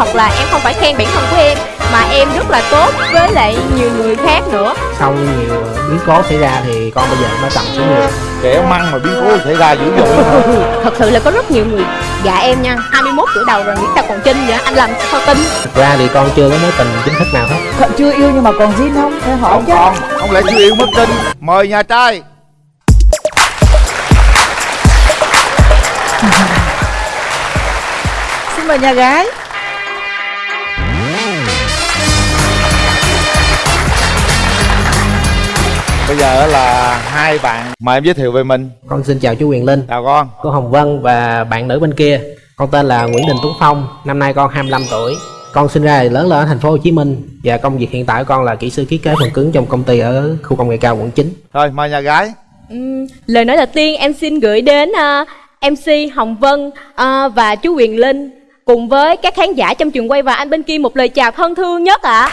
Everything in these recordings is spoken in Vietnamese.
thật là em không phải khen bản thân của em mà em rất là tốt với lại nhiều người khác nữa. Sau nhiều biến cố xảy ra thì con bây giờ nó trầm xuống nhiều. Kẻ măng mà biến cố xảy ra dữ dội. Thật sự là có rất nhiều người gạ em nha 21 tuổi đầu rồi nghĩ sao còn trinh vậy? Anh làm sao tin? Thực ra thì con chưa có mối tình chính thức nào hết. Còn chưa yêu nhưng mà còn zin không? Phải hỏi không chứ. còn không lẽ chưa yêu mất tin mời nhà trai. Xin mời nhà gái bây giờ là hai bạn mời em giới thiệu về mình. Con xin chào chú Quyền Linh. Chào con. Cô Hồng Vân và bạn nữ bên kia. Con tên là Nguyễn Đình Tuấn Phong. Năm nay con 25 tuổi. Con sinh ra lớn lên ở thành phố Hồ Chí Minh. Và công việc hiện tại của con là kỹ sư ký kế phần cứng trong công ty ở khu công nghệ cao quận 9 thôi mời nhà gái. Ừm, lời nói đầu tiên em xin gửi đến ờ, MC Hồng Vân ờ, và chú Quyền Linh. Cùng với các khán giả trong trường quay và anh bên kia một lời chào thân thương nhất ạ.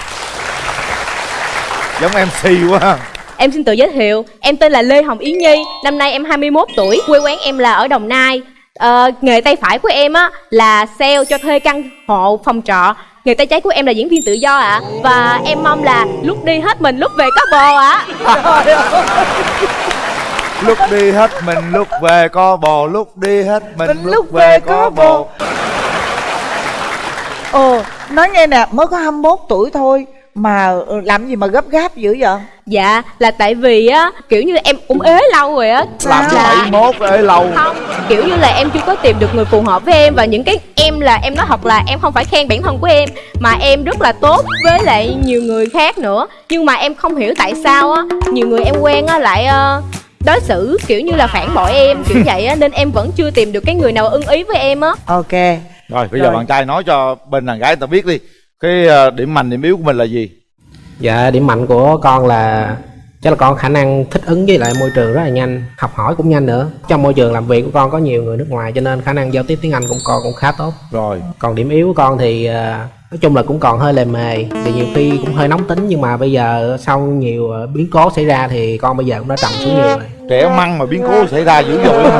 giống mc quá Em xin tự giới thiệu, em tên là Lê Hồng Yến Nhi, năm nay em 21 tuổi, quê quán em là ở Đồng Nai. Ờ, nghề tay phải của em á là sale cho thuê căn hộ phòng trọ. Nghề tay trái của em là diễn viên tự do ạ. Và em mong là lúc đi hết mình, lúc về có bò ạ. lúc đi hết mình lúc về có bò lúc đi hết mình, Mình lúc, về có bò ồ nói nghe nè mới có 21 tuổi thôi mà ừ, làm gì mà gấp gáp dữ vậy? Dạ, là tại vì á, kiểu như em cũng ế lâu rồi á. Làm Là- bảy mốt ơi lâu? Không kiểu như là em chưa có tìm được người phù hợp với em và những cái em là em nói thật là em không phải khen bản thân của em mà em rất là tốt với lại nhiều người khác nữa. Nhưng mà em không hiểu tại sao á nhiều người em quen á lại ờ, đối xử kiểu như là phản bội em kiểu vậy á nên em vẫn chưa tìm được cái người nào ưng ý với em á. Ok. Rồi bây giờ Rồi. bạn trai nói cho bên đàn gái người ta biết đi cái ờ, điểm mạnh điểm yếu của mình là gì? Dạ điểm mạnh của con là chắc là con khả năng thích ứng với lại môi trường rất là nhanh học hỏi cũng nhanh nữa. Trong môi trường làm việc của con có nhiều người nước ngoài cho nên khả năng giao tiếp tiếng Anh của con cũng khá tốt. Rồi. Còn điểm yếu của con thì à, nói chung là cũng còn hơi lề mề thì nhiều khi cũng hơi nóng tính. Nhưng mà bây giờ sau nhiều à, biến cố xảy ra thì con bây giờ cũng đã trầm xuống nhiều rồi. Trẻ măng mà biến cố xảy ra dữ dội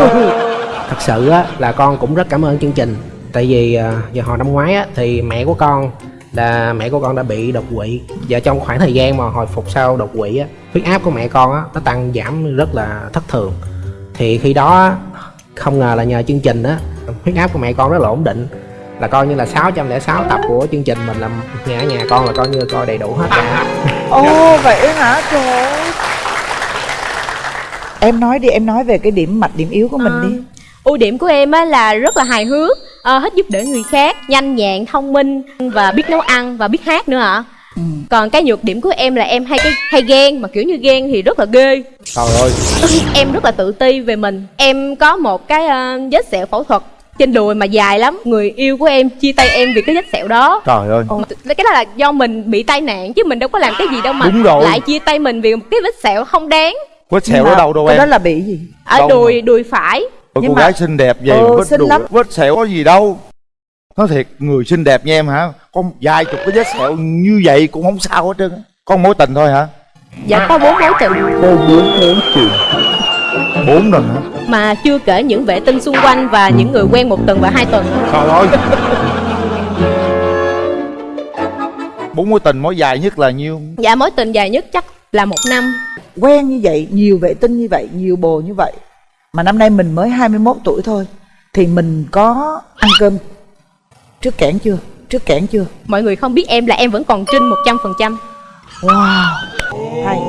thật sự á là con cũng rất cảm ơn chương trình. Tại vì giờ hồi năm ngoái á thì mẹ của con là mẹ của con đã bị đột quỵ. Và trong khoảng thời gian mà hồi phục sau đột quỵ á huyết áp của mẹ con á nó tăng giảm rất là thất thường. Thì khi đó không ngờ là nhờ chương trình á huyết áp của mẹ con rất là ổn định. Là coi như là 606 tập của chương trình mình là nhà ở nhà con là coi như coi đầy đủ hết cả. Ồ vậy hả? Trời em nói đi em nói về cái điểm mạnh điểm yếu của mình Ờ, đi. Ưu điểm của em á là rất là hài hước ờ, thích giúp đỡ người khác nhanh nhẹn thông minh và biết nấu ăn và biết hát nữa ạ Ừ. còn cái nhược điểm của em là em hay cái hay ghen mà kiểu như ghen thì rất là ghê. Trời ơi. Em rất là tự ti về mình. Em có một cái ờ, vết sẹo phẫu thuật trên đùi mà dài lắm. Người yêu của em chia tay em vì cái vết sẹo đó. Trời ơi. Ồ, cái đó là do mình bị tai nạn chứ mình đâu có làm cái gì đâu mà Đúng rồi. lại chia tay mình vì một cái vết sẹo không đáng. Vết sẹo ở đâu đâu cái em? đó là bị gì? Ở Đâu đùi đùi phải Ôi, Nhưng cô mà- gái xinh đẹp vậy Ừ, vết xinh lắm. vết sẹo có gì đâu. Nói thiệt người xinh đẹp như em hả? Có vài chục cái vết sẹo như vậy cũng không sao hết trơn á. có mối tình thôi hả? Dạ có bốn mối tình. Bốn lần hả? Mà chưa kể những vệ tinh xung quanh và những người quen một tuần và hai tuần. Trời ơi bốn mối tình mối dài nhất là nhiêu? Dạ mối tình dài nhất chắc là một năm. Quen như vậy nhiều vệ tinh như vậy nhiều bồ như vậy mà năm nay mình mới 21 tuổi thôi thì mình có ăn cơm. Trước kẽn chưa? Trước kẽn chưa? Mọi người không biết em là em vẫn còn trinh một trăm phần trăm. Wow hay.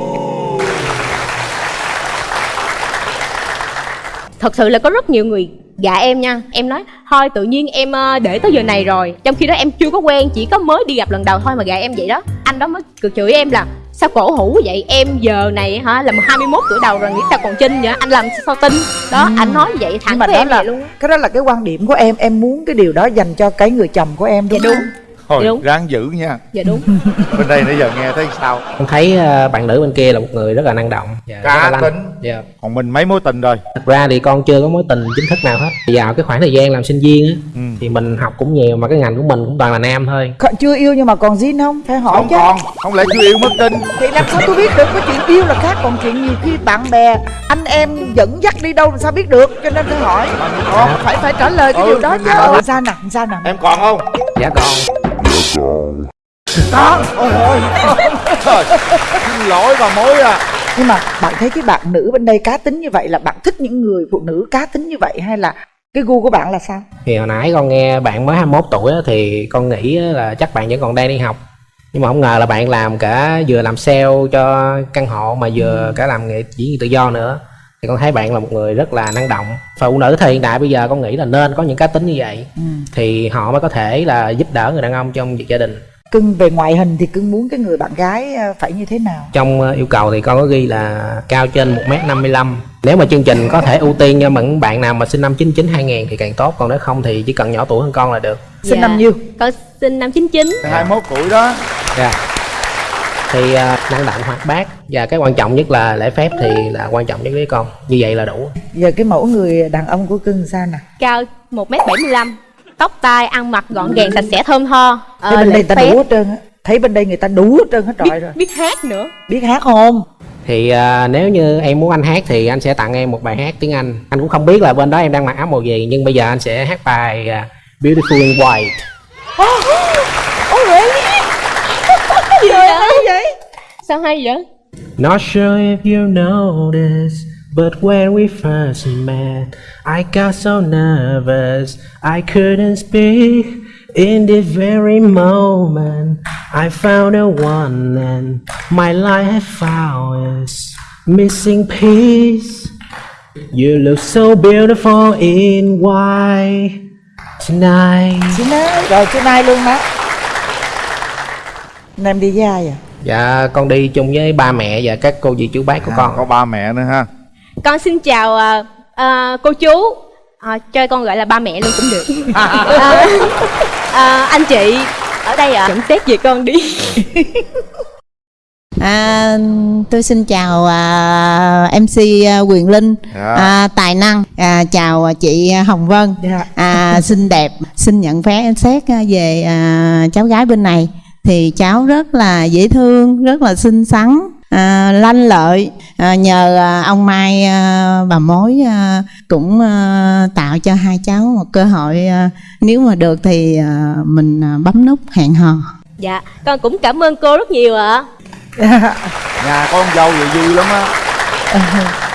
Thật sự là có rất nhiều người gạ em nha. Em nói thôi tự nhiên em ờ, để tới giờ này rồi. Trong khi đó em chưa có quen chỉ có mới đi gặp lần đầu thôi mà gạ em vậy đó. Anh đó mới cực chửi em là sao cổ hủ vậy? Em giờ này hả? Là 21 tuổi đầu rồi nghĩ sao còn trinh vậy? Anh làm sao tin? Đó anh nói vậy thẳng mà với đó em là vậy luôn cái đó là cái quan điểm của em. Em muốn cái điều đó dành cho cái người chồng của em đúng Dạ đúng. Thôi Đúng. ráng giữ nha. Dạ đúng. Bên đây nãy giờ nghe thấy sao? Em thấy ờ, bạn nữ bên kia là một người rất là năng động. Dạ, cá tính. Dạ. còn mình mấy mối tình rồi? Thật ra thì con chưa có mối tình chính thức nào hết. Vào cái khoảng thời gian làm sinh viên á ừ. thì mình học cũng nhiều mà cái ngành của mình cũng toàn là nam thôi. Còn chưa yêu nhưng mà còn zin không? Phải hỏi không chứ. còn không lẽ chưa yêu mất tin? Thì làm sao tôi biết được cái chuyện yêu là khác? Còn chuyện nhiều khi bạn bè anh em dẫn dắt đi đâu làm sao biết được? Cho nên phải hỏi. Còn phải phải trả lời cái Ừ, điều đó chứ. sao nè sao nè. Em còn không dạ con. Có ôi ôi Trời, xin lỗi bà mối à. Nhưng mà bạn thấy cái bạn nữ bên đây cá tính như vậy là bạn thích những người phụ nữ cá tính như vậy hay là cái gu của bạn là sao? Thì hồi nãy con nghe bạn mới 21 tuổi á, thì con nghĩ á là chắc bạn vẫn còn đang đi học. Nhưng mà không ngờ là bạn làm cả vừa làm sale cho căn hộ mà vừa cả làm nghệ diễn tự do nữa thì con thấy bạn là một người rất là năng động. Phụ nữ thời hiện đại bây giờ con nghĩ là nên có những cá tính như vậy. Ừ. thì họ mới có thể là giúp đỡ người đàn ông trong việc gia đình. Cưng về ngoại hình thì cưng muốn cái người bạn gái ờ, phải như thế nào? Trong ờ, yêu cầu thì con có ghi là cao trên 1m55 nếu mà chương trình có thể ưu tiên cho những bạn nào mà sinh năm 99 2000 thì càng tốt. Còn nếu không thì chỉ cần nhỏ tuổi hơn con là được. Sinh Dạ. năm nhiêu? Con sinh năm 99 hai mốt tuổi đó. Dạ. Thì ờ, năng động hoạt bát và cái quan trọng nhất là lễ phép thì là quan trọng nhất với con như vậy là đủ giờ cái mẫu người đàn ông của cưng sao nè cao 1m75 tóc tai ăn mặc gọn gàng sạch sẽ thơm tho thấy Ờ, bên đây người ta phép, đủ hết trơn á thấy bên đây người ta đủ hết trơn hết biết, trọi rồi biết hát nữa biết hát không thì ờ, nếu như em muốn anh hát thì anh sẽ tặng em một bài hát tiếng Anh anh cũng không biết là bên đó em đang mặc áo màu gì nhưng bây giờ anh sẽ hát bài ờ, Beautiful in White vậy? hay vậy sao hay vậy Not sure if you noticed, but when we first met, I got so nervous I couldn't speak. In this very moment, I found a one, and my life had found its missing piece. You look so beautiful in white tonight. xin ơi rồi xin ai luôn đó Anh em đi với ai à Dạ, con đi chung với ba mẹ và các cô dì chú bác của à, con. có ba mẹ nữa ha. Con xin chào ờ, ờ, cô chú. Ờ, cho con gọi là ba mẹ luôn cũng được. Ờ, ờ, anh chị ở đây ạ. Nhận xét về con đi. À, tôi xin chào à, MC à, Quyền Linh, Dạ. à, tài năng, à, chào chị Hồng Vân, Dạ. à, xinh đẹp, xin nhận phép xét à, về à, cháu gái bên này. Thì cháu rất là dễ thương, rất là xinh xắn, à, lanh lợi. À, nhờ à, ông Mai à, bà mối à, cũng à, tạo cho hai cháu một cơ hội. À, nếu mà được thì à, mình à, bấm nút hẹn hò. dạ con cũng cảm ơn cô rất nhiều ạ nhà con dâu vậy vui lắm á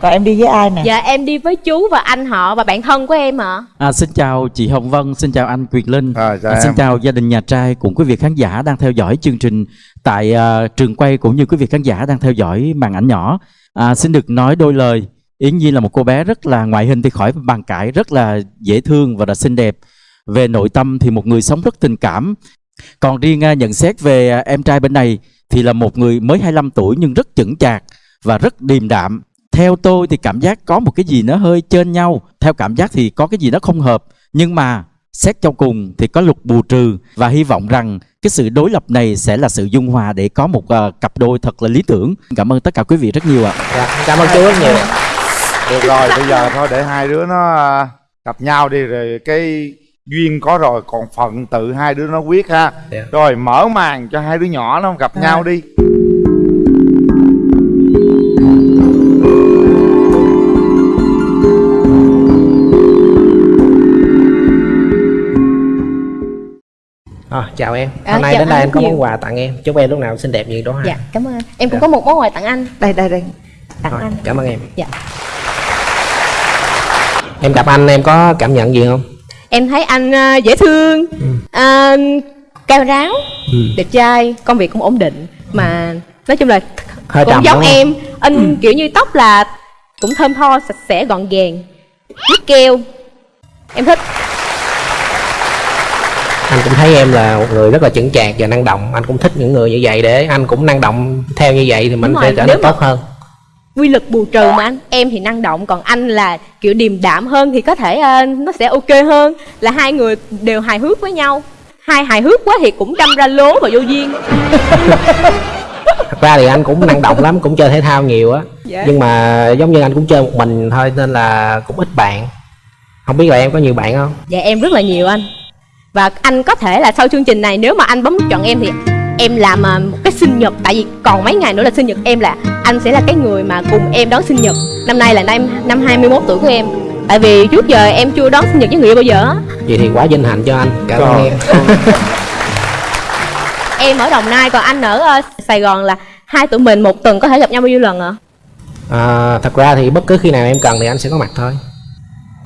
còn em đi với ai nè dạ em đi với chú và anh họ và bạn thân của em ạ À, xin chào chị Hồng Vân, xin chào anh Quyền Linh, À, chào à, xin em. chào gia đình nhà trai cùng quý vị khán giả đang theo dõi chương trình tại à, trường quay cũng như quý vị khán giả đang theo dõi màn ảnh nhỏ. À, xin được nói đôi lời. Yến Nhi là một cô bé rất là ngoại hình thì khỏi bàn cãi, rất là dễ thương và là xinh đẹp. Về nội tâm thì một người sống rất tình cảm. Còn riêng à, nhận xét về à, em trai bên này thì là một người mới 25 tuổi nhưng rất chững chạc và rất điềm đạm. Theo tôi thì cảm giác có một cái gì nó hơi trên nhau. Theo cảm giác thì có cái gì nó không hợp. Nhưng mà xét cho cùng thì có luật bù trừ và hy vọng rằng cái sự đối lập này sẽ là sự dung hòa để có một à, cặp đôi thật là lý tưởng. Cảm ơn tất cả quý vị rất nhiều ạ. Dạ, cảm ơn chú rất nhiều. được rồi bây giờ thôi để hai đứa nó à, gặp nhau đi rồi cái duyên có rồi còn phận tự hai đứa nó quyết ha Dạ. rồi mở màn cho hai đứa nhỏ nó gặp nhau đi À, chào em. À, Hôm nay chào đến đây anh anh có nhiều. món quà tặng em. Chúc em lúc nào xinh đẹp như đó ha. dạ cảm ơn em cũng Dạ. có một món quà tặng anh đây đây đây tặng Rồi, anh cảm ơn em. dạ Em gặp anh em có cảm nhận gì không? em thấy anh ờ, dễ thương ờ, cao ráo Ừ. đẹp trai công việc cũng ổn định mà nói chung là Hơi cũng giống em anh kiểu như tóc là cũng thơm tho sạch sẽ gọn gàng biết keo em thích Anh cũng thấy em là một người rất là chững chạc và năng động. Anh cũng thích những người như vậy để anh cũng năng động theo như vậy thì mình Đúng sẽ trở nên tốt hơn. quy lực bù trừ mà anh em thì năng động còn anh là kiểu điềm đạm hơn thì có thể ờ, nó sẽ ok hơn. Là hai người đều hài hước với nhau. Hai hài hước quá thì cũng đâm ra lố và vô duyên. Thật ra thì anh cũng năng động lắm cũng chơi thể thao nhiều á. Dạ. nhưng mà giống như anh cũng chơi một mình thôi nên là cũng ít bạn. Không biết là em có nhiều bạn không? Dạ em rất là nhiều anh và anh có thể là sau chương trình này nếu mà anh bấm chọn em thì em làm à, một cái sinh nhật. Tại vì còn mấy ngày nữa là sinh nhật em là anh sẽ là cái người mà cùng em đón sinh nhật. Năm nay là năm năm 21 tuổi của em. Tại vì trước giờ em chưa đón sinh nhật với người yêu bao giờ á. Vậy thì quá vinh hạnh cho anh. Cảm ơn em. Em ở đồng nai còn anh ở ờ, sài gòn là hai tụi mình một tuần có thể gặp nhau bao nhiêu lần ạ? À, thật ra thì bất cứ khi nào em cần thì anh sẽ có mặt thôi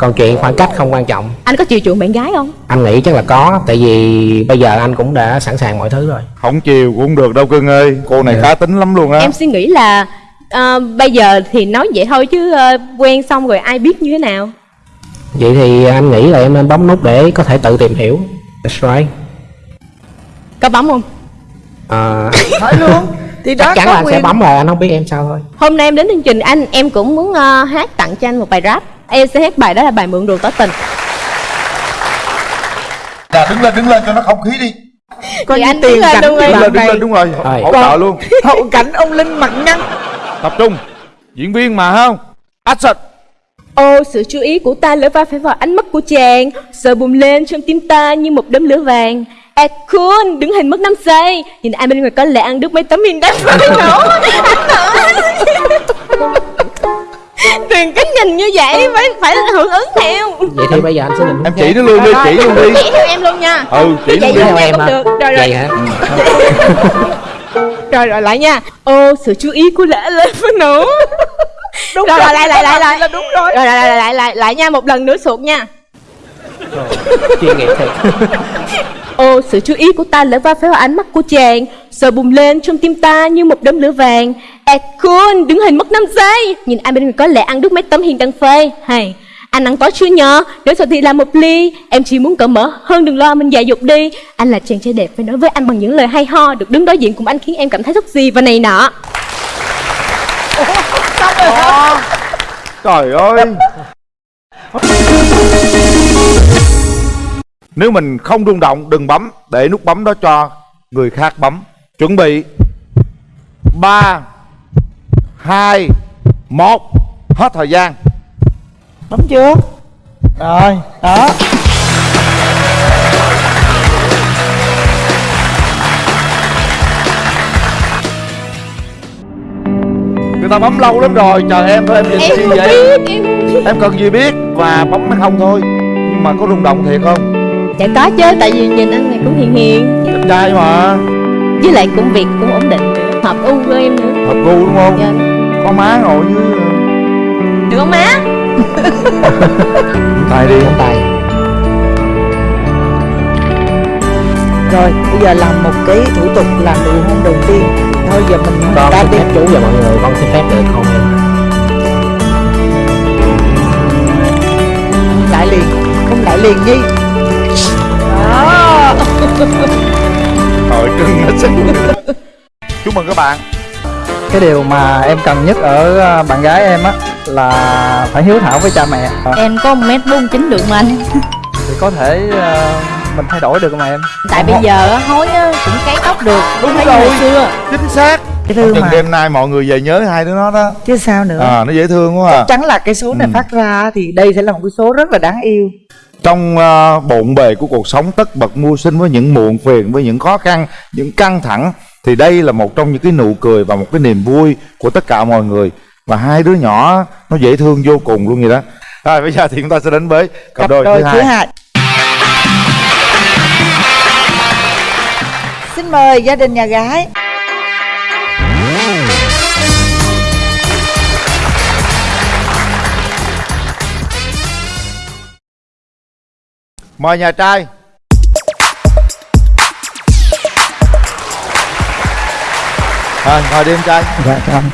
còn chuyện khoảng cách không quan trọng. Anh có chiều chuộng bạn gái không? Anh nghĩ chắc là có tại vì bây giờ anh cũng đã sẵn sàng mọi thứ rồi. Không chiều cũng được đâu cưng ơi. Cô này Dạ. cá tính lắm luôn á. Em suy nghĩ là ờ, bây giờ thì nói vậy thôi chứ ờ, quen xong rồi ai biết như thế nào? Vậy thì anh nghĩ là em nên bấm nút để có thể tự tìm hiểu. That's right. Có bấm không? À, hỏi luôn. Thì đó chắc chắn có là anh sẽ quyền. bấm rồi anh không biết em sao thôi. Hôm nay em đến chương trình anh em cũng muốn ờ, hát tặng cho anh một bài rap em sẽ hát bài đó là bài mượn đường tỏ tình. Dạ đứng lên đứng lên cho nó không khí đi. Coi như anh tiền đứng lên cảnh đứng lên đứng này lên đúng rồi hỗ trợ luôn. Hậu cảnh ông linh mặt nhăn. Tập trung. Diễn viên mà không? Action. Ô, sự chú ý của ta lỡ va phải vào ánh mắt của chàng. Sợ bùng lên trong tim ta như một đốm lửa vàng. À cool, đứng hình mất 5 giây. Nhìn ai bên ngoài có lẽ ăn được mấy tấm hình đắt phải nổ Đừng có nhìn như vậy, phải phải hưởng ứng theo vậy thì bây giờ anh sẽ nhìn em chỉ nó luôn đi chỉ luôn đi. Chỉ theo em luôn nha. Ừ chỉ Vậy luôn đi. theo em cũng hả? được. Rồi, rồi. hả? Rồi rồi lại nha. Ô, sự chú ý của lẽ lên phải nổ đúng Rồi, rồi, lại, lại, lại, lại. là đúng rồi. Rồi lại lại lại lại lại nha, một lần nữa sụt nha. Chuyên nghiệp thiệt Ô, sự chú ý của ta lỡ va phải vào ánh mắt của chàng Sợ bùng lên trong tim ta như một đốm lửa vàng. À cool, đứng hình mất 5 giây. Nhìn ai bên ngoài có lẽ ăn đứt mấy tấm hình đăng phê. Hay, anh ăn tối chưa nhờ Nếu sao thì làm một ly. Em chỉ muốn cởi mở hơn đừng lo mình dạy dục đi. Anh là chàng trai đẹp phải nói với anh bằng những lời hay ho. Được đứng đối diện cùng anh khiến em cảm thấy rất gì và này nọ. Trời ơi nếu mình không rung động đừng bấm để nút bấm đó cho người khác bấm. Chuẩn bị. Ba hai một hết thời gian. Bấm chưa rồi đó. Người ta bấm lâu lắm rồi chờ em thôi em nhìn Em chi vậy biết, em em cần gì biết và bấm hay không thôi. Nhưng mà có rung động thiệt không Dạ có chứ, tại vì nhìn anh này cũng hiền hiền. Đẹp trai mà. Với lại công việc cũng ổn định. Hợp u với em nữa. Hợp gu đúng không? Dạ. có má ngồi như Được không má? tay đi. Nắm tay. Rồi bây giờ làm một cái thủ tục làm nụ hôn đầu tiên. Thôi giờ mình con ta xin phép chú và mọi người con xin phép được hôn em? Lại liền. Không lại liền nhi đó Trời trưng nó xinh Chúc mừng các bạn. Cái điều mà em cần nhất ở ờ, bạn gái em á là phải hiếu thảo với cha mẹ. Em có 1m49 được mà anh. Thì có thể ờ, mình thay đổi được mà em. Tại bây giờ á, hối á, cũng cấy tóc được. Đúng Thấy rồi. hồi xưa. Chính xác. Dễ thương Chừng mà đêm nay mọi người về nhớ hai đứa nó đó. Chứ sao nữa? À nó dễ thương quá à. Chắc chắn là cái số này Ừ. phát ra thì đây sẽ là một cái số rất là đáng yêu Trong uh, bộn bề của cuộc sống tất bật mưu sinh với những muộn phiền Với những khó khăn, những căng thẳng Thì đây là một trong những cái nụ cười và một cái niềm vui của tất cả mọi người. Và hai đứa nhỏ nó dễ thương vô cùng luôn vậy đó. Rồi bây giờ thì chúng ta sẽ đến với cặp đôi, thứ hai. hai. Xin mời gia đình nhà gái Mời nhà trai. Rồi, mời đi em trai. Dạ ơn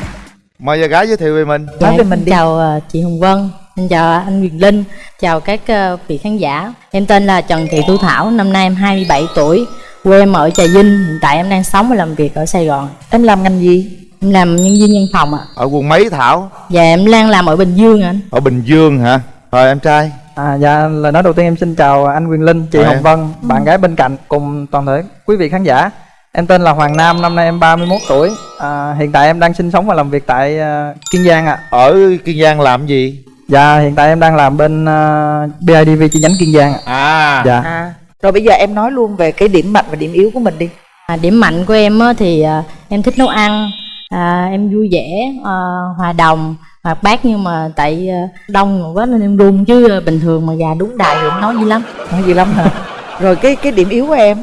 Mời nhà gái giới thiệu về mình. Nói về mình đi. chào ờ, chị Hồng Vân Em chào anh Quyền Linh Chào các ờ, vị khán giả. Em tên là Trần Thị Thu Thảo Năm nay em 27 tuổi Quê em ở Trà Vinh. Hiện tại em đang sống và làm việc ở Sài Gòn. Em làm ngành gì? Em làm nhân viên văn phòng ạ. Ở quận mấy Thảo? Và em đang làm ở Bình Dương ạ anh. Ở Bình Dương hả? Rồi em trai À, dạ lời nói đầu tiên em xin chào anh Quyền Linh, chị Chào Hồng em. Vân, bạn gái bên cạnh cùng toàn thể quý vị khán giả. Em tên là Hoàng Nam, năm nay em 31 tuổi. À, hiện tại em đang sinh sống và làm việc tại à, Kiên Giang ạ. ở kiên giang làm gì Dạ hiện tại em đang làm bên uh, BIDV chi nhánh Kiên Giang ạ. à Dạ. à rồi bây giờ em nói luôn về cái điểm mạnh và điểm yếu của mình đi À, điểm mạnh của em á, thì à, em thích nấu ăn, à, em vui vẻ, à, hòa đồng, hoạt bát nhưng mà tại à, đông quá nên em run chứ à, bình thường mà gà đúng đài thì em nói gì lắm. nói gì lắm hả rồi cái cái điểm yếu của em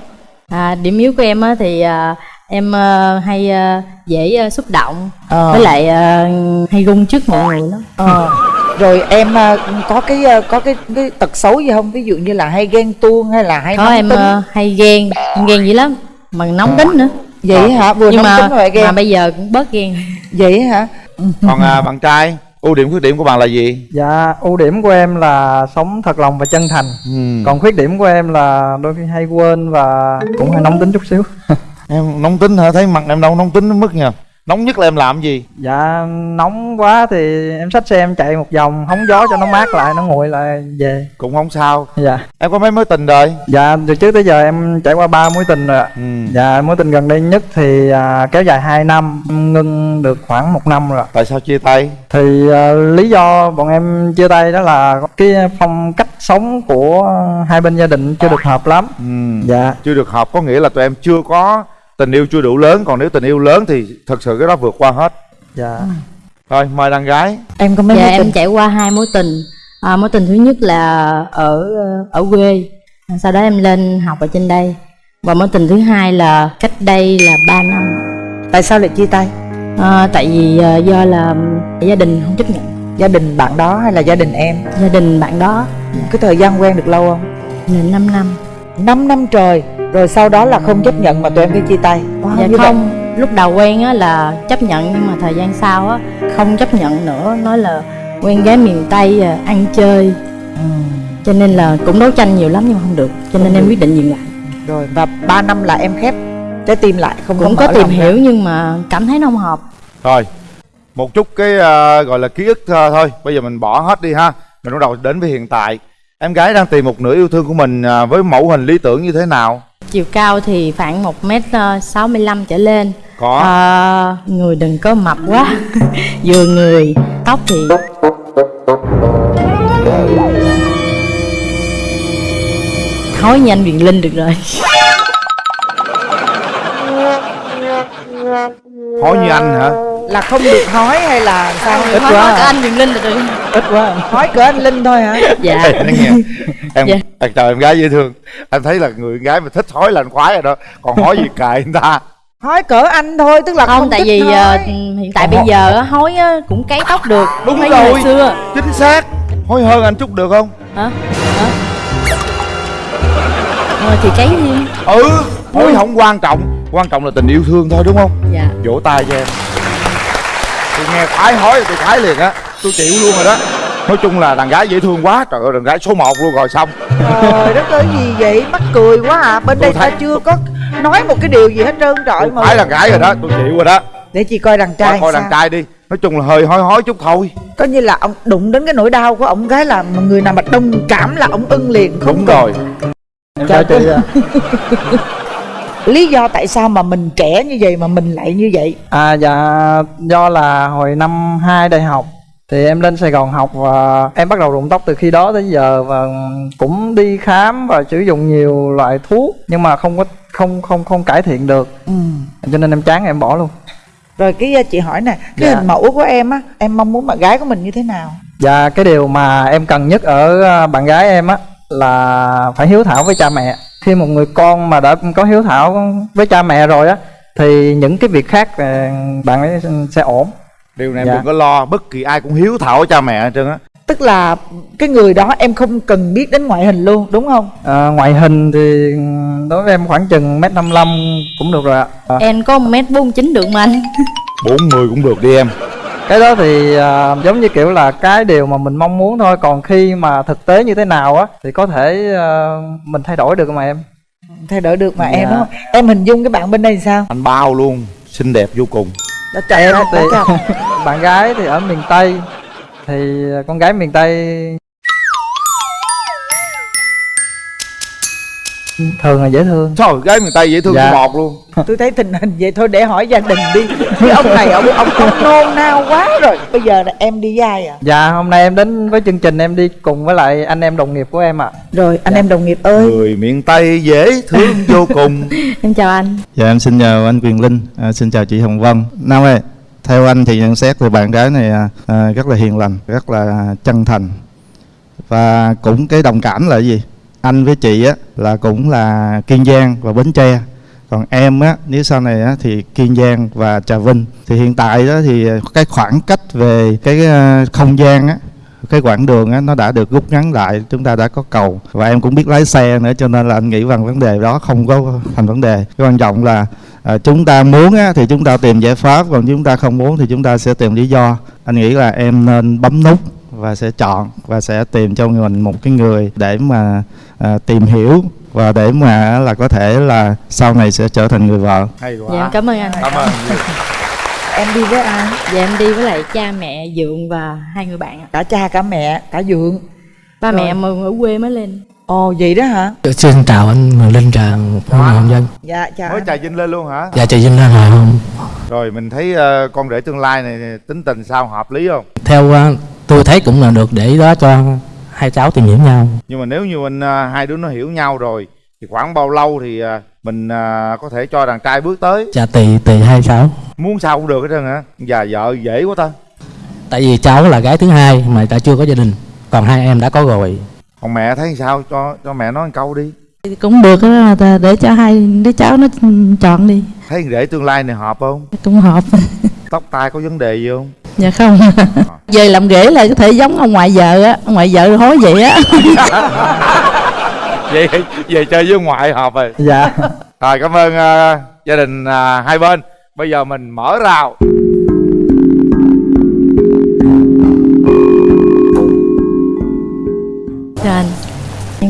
À, điểm yếu của em á, thì à, em à, hay à, dễ à, xúc động Ờ. với lại à, hay run trước mọi người lắm. Ờ. rồi em à, có cái à, có cái cái tật xấu gì không ví dụ như là hay ghen tuông hay là hay Có em tính hay ghen, em ghen dữ lắm, mà nóng tính nữa. vậy hả vừa nhưng nóng mà tính rồi lại mà ghen bây giờ cũng bớt ghen. vậy hả còn à, bạn trai ưu điểm khuyết điểm của bạn là gì Dạ ưu điểm của em là sống thật lòng và chân thành. ừ. Còn khuyết điểm của em là đôi khi hay quên và cũng hay nóng tính chút xíu. em nóng tính hả thấy mặt em đâu nóng tính đến mức nha nóng nhất là em làm gì Dạ nóng quá thì em xách xe em chạy một vòng hóng gió cho nó mát lại nó nguội lại về. cũng không sao Dạ. em có mấy mối tình rồi Dạ từ trước tới giờ em trải qua ba mối tình rồi ạ. ừ. Dạ mối tình gần đây nhất thì à, kéo dài 2 năm, ngưng được khoảng một năm rồi tại sao chia tay Thì à, lý do bọn em chia tay đó là cái phong cách sống của hai bên gia đình chưa được hợp lắm. ừ. Dạ. chưa được hợp có nghĩa là tụi em chưa có tình yêu chưa đủ lớn còn nếu tình yêu lớn thì thật sự cái đó vượt qua hết. Dạ. thôi mời đàn gái. Em có mấy Dạ mối em tình trải qua hai mối tình. À, mối tình thứ nhất là ở ở quê, sau đó em lên học ở trên đây. Và mối tình thứ hai là cách đây là 3 năm. tại sao lại chia tay? À, tại vì à, do là gia đình không chấp nhận, gia đình bạn đó hay là gia đình em? Gia đình bạn đó. Cái thời gian quen được lâu không? Là 5 năm. 5 năm trời rồi sau đó là không chấp nhận mà tụi em phải chia tay wow, Dạ như vậy. không, lúc đầu quen á là chấp nhận nhưng mà thời gian sau á không chấp nhận nữa, nói là quen gái miền Tây à, ăn chơi. Cho nên là cũng đấu tranh nhiều lắm nhưng mà không được, cho nên em quyết định dừng lại. rồi và 3 năm là em khép trái tim lại không Cũng không có tìm lòng ra. hiểu nhưng mà cảm thấy nó không hợp. Rồi Một chút cái ờ, gọi là ký ức ờ, thôi Bây giờ mình bỏ hết đi ha Mình bắt đầu đến với hiện tại Em gái đang tìm một nửa yêu thương của mình ờ, Với mẫu hình lý tưởng như thế nào? Chiều cao thì khoảng 1m65 trở lên. Có. À, Người đừng có mập quá. Vừa người Tóc thì Thói như anh Quyền Linh được rồi. Hỏi như anh hả? Là không được hói hay là sao? Ít quá nói à. cả anh Quyền Linh được rồi Ít quá. hói cỡ anh linh thôi hả? Dạ. Ê, nói nghe. Em Dạ. em chào em gái dễ thương. Em thấy là người gái mà thích hói là anh khoái rồi đó. Còn hói gì kệ người ta. Hói cỡ anh thôi tức là không, Không tại thích vì hói. ờ, hiện tại bây giờ á, hối á, cũng cấy tóc được. Đúng như rồi. hồi xưa. Chính xác. Hói hơn anh chút được không? Hả? Hả? Ờ, thì cấy đi Ừ Hói không quan trọng. Quan trọng là tình yêu thương thôi đúng không? Dạ. Vỗ tay cho em. Tôi nghe khoái hói tôi khoái liền á Tôi chịu luôn rồi đó. Nói chung là đàn gái dễ thương quá. Trời ơi đàn gái số 1 luôn rồi xong. Trời đất ơi gì vậy? Mắc cười quá à. Bên Tôi đây thấy- ta chưa có nói một cái điều gì hết trơn trọi mà khoái đàn gái rồi đó Tôi chịu rồi đó. Để chị coi đàn trai Coi coi sao. đàn trai đi. Nói chung là hơi hói hói chút thôi. Có như là ông đụng đến cái nỗi đau của ông gái là người nào mà đồng cảm là ông ưng liền không Đúng cần- rồi. Em chào chị ạ. lý do tại sao mà mình trẻ như vậy mà mình lại như vậy? À dạ do là hồi năm 2 đại học thì em lên Sài Gòn học và em bắt đầu rụng tóc từ khi đó tới giờ và cũng đi khám và sử dụng nhiều loại thuốc nhưng mà không có không không không cải thiện được ừ. cho nên em chán em bỏ luôn. rồi cái uh, chị hỏi nè cái Dạ. hình mẫu của em á em mong muốn bạn gái của mình như thế nào Và cái điều mà em cần nhất ở à, bạn gái em á là phải hiếu thảo với cha mẹ. Khi một người con mà đã có hiếu thảo với cha mẹ rồi á thì những cái việc khác à, bạn ấy sẽ ổn. Điều này em Dạ. đừng có lo Bất kỳ ai cũng hiếu thảo với cha mẹ hết trơn á. Tức là cái người đó em không cần biết đến ngoại hình luôn đúng không? À, ngoại hình thì đối với em khoảng chừng mét năm cũng được rồi ạ. À, Em có 1m49 được mà anh. Bốn người cũng được đi em. Cái đó thì à, giống như kiểu là cái điều mà mình mong muốn thôi. Còn khi mà thực tế như thế nào á thì có thể à, mình thay đổi được mà em. Thay đổi được mà Dạ. em đúng không? Em hình dung cái bạn bên đây sao? Anh bao luôn Xinh đẹp vô cùng đã chạy em thì bạn gái thì ở miền tây thì con gái miền tây thường là dễ thương. Trời gái miền tây dễ thương Dạ. dạ. một luôn. Tôi thấy tình hình vậy thôi để hỏi gia đình đi. Cái ông này ông ông ông nôn nao quá rồi. Bây giờ là em đi với ai à? Dạ hôm nay em đến với chương trình em đi cùng với lại anh em đồng nghiệp của em ạ. Rồi anh em đồng nghiệp ơi. Người miền tây dễ thương vô cùng. Em chào anh. Dạ em xin chào anh Quyền Linh, à, xin chào chị Hồng Vân. Nam ơi, theo anh thì nhận xét thì bạn gái này à, à, rất là hiền lành, rất là chân thành. Và cũng cái đồng cảm là gì? Anh với chị á là cũng là Kiên Giang và Bến Tre. Còn em á nếu sau này á thì Kiên Giang và Trà Vinh. Thì hiện tại đó thì ờ, cái khoảng cách về cái ờ, không gian á cái quãng đường á, nó đã được rút ngắn lại chúng ta đã có cầu và em cũng biết lái xe nữa cho nên là anh nghĩ rằng vấn đề đó không có thành vấn đề cái quan trọng là à, chúng ta muốn á, thì chúng ta tìm giải pháp còn chúng ta không muốn thì chúng ta sẽ tìm lý do anh nghĩ là em nên bấm nút và sẽ chọn và sẽ tìm cho mình một cái người để mà à, tìm hiểu và để mà là có thể là sau này sẽ trở thành người vợ. Hay quá. Dạ cảm ơn anh. Cảm ơn em đi với ai? Dạ em đi với lại cha mẹ dượng và hai người bạn ạ. Cả cha cả mẹ cả dượng. Ba Rồi. mẹ em ở quê mới lên. Ồ vậy đó hả? Xin chào anh Linh Trà Hồng Dân dạ chào mới anh. trà vinh lên luôn hả? Dạ chị Vinh là không rồi mình thấy ờ, con rể tương lai này tính tình sao hợp lý không? Theo ờ, tôi thấy cũng là được để đó cho hai cháu tìm hiểu nhau. Nhưng mà nếu như mình ờ, hai đứa nó hiểu nhau rồi thì khoảng bao lâu thì ờ, mình ờ, có thể cho đàn trai bước tới? Dạ tùy tùy hai cháu. Muốn sao cũng được hết trơn hả già vợ dễ quá ta. Tại vì cháu là gái thứ hai mà đã chưa có gia đình Còn hai em đã có rồi. Còn mẹ thấy sao? Cho cho mẹ nói một câu đi. Cũng được á để cho hai đứa cháu nó chọn đi. Thấy rể tương lai này hợp không? Cũng hợp. Tóc tai có vấn đề gì không dạ không. Về làm ghế là có thể giống ông ngoại vợ á ông ngoại vợ hối vậy á. Vậy về chơi với ngoại hợp rồi. Dạ. Rồi cảm ơn ờ, gia đình ờ, hai bên. Bây giờ mình mở rào. Chào anh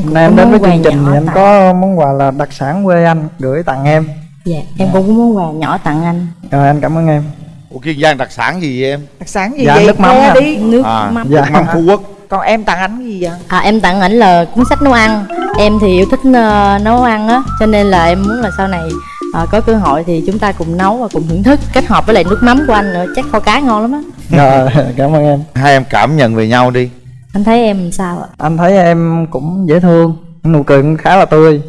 hôm nay em đến với chương trình thì em tặng- có món quà là đặc sản quê anh gửi tặng em. Dạ em cũng có món quà nhỏ tặng anh. Rồi anh cảm ơn em Ủa Kiên Giang đặc sản gì vậy em? đặc sản gì Dạ, vậy? nước mắm nè. đi. Nước À, mắm. Dạ. mắm Phú Quốc. Còn em tặng ảnh gì vậy? À, em tặng ảnh là cuốn sách nấu ăn. Em thì yêu thích ờ, nấu ăn á cho nên là em muốn là sau này ờ, có cơ hội thì chúng ta cùng nấu và cùng thưởng thức kết hợp với lại nước mắm của anh nữa. Chắc kho cá ngon lắm á. Rồi cảm ơn em. Hai em cảm nhận về nhau đi. Anh thấy em sao ạ? Anh thấy em cũng dễ thương nụ cười cũng khá là tươi.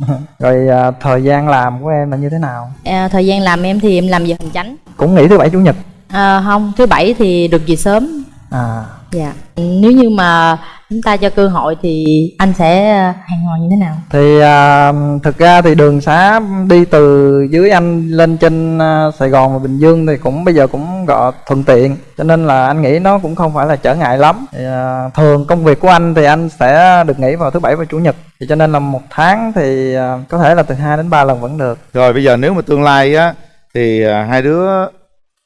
Rồi à, thời gian làm của em là như thế nào? À, thời gian làm em thì em làm giờ hành chánh cũng nghỉ thứ bảy chủ nhật. À, không thứ bảy thì được về sớm. À. Dạ. Nếu như mà chúng ta cho cơ hội thì anh sẽ ờ, hài hòa như thế nào? Thì à, thực ra thì đường xá đi từ dưới anh lên trên à, Sài Gòn và Bình Dương thì cũng bây giờ cũng gọi thuận tiện. Cho nên là anh nghĩ nó cũng không phải là trở ngại lắm. Thì, à, thường công việc của anh thì anh sẽ được nghỉ vào thứ bảy và chủ nhật. Thì cho nên là một tháng thì à, có thể là từ 2 đến 3 lần vẫn được. Rồi bây giờ nếu mà tương lai á Thì à, hai đứa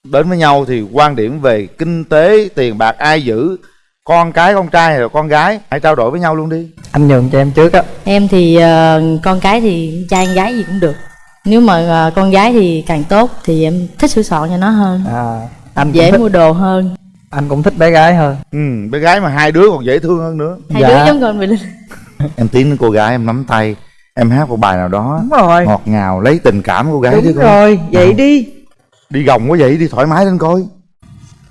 đến với nhau Thì quan điểm về kinh tế, tiền bạc ai giữ Con cái, con trai hay là con gái? Hãy trao đổi với nhau luôn đi. Anh nhường cho em trước á. Em thì ờ, con cái thì trai con gái gì cũng được. Nếu mà ờ, con gái thì càng tốt thì em thích sửa soạn cho nó hơn. À, anh dễ thích, mua đồ hơn. Anh cũng thích bé gái hơn. Ừ, Bé gái mà hai đứa còn dễ thương hơn nữa. Hai Dạ. đứa giống con mình Em tiến đến cô gái em nắm tay Em hát một bài nào đó đúng rồi. Ngọt ngào lấy tình cảm cô gái chứ đúng con rồi vậy đi. Đi gồng quá vậy đi thoải mái lên coi.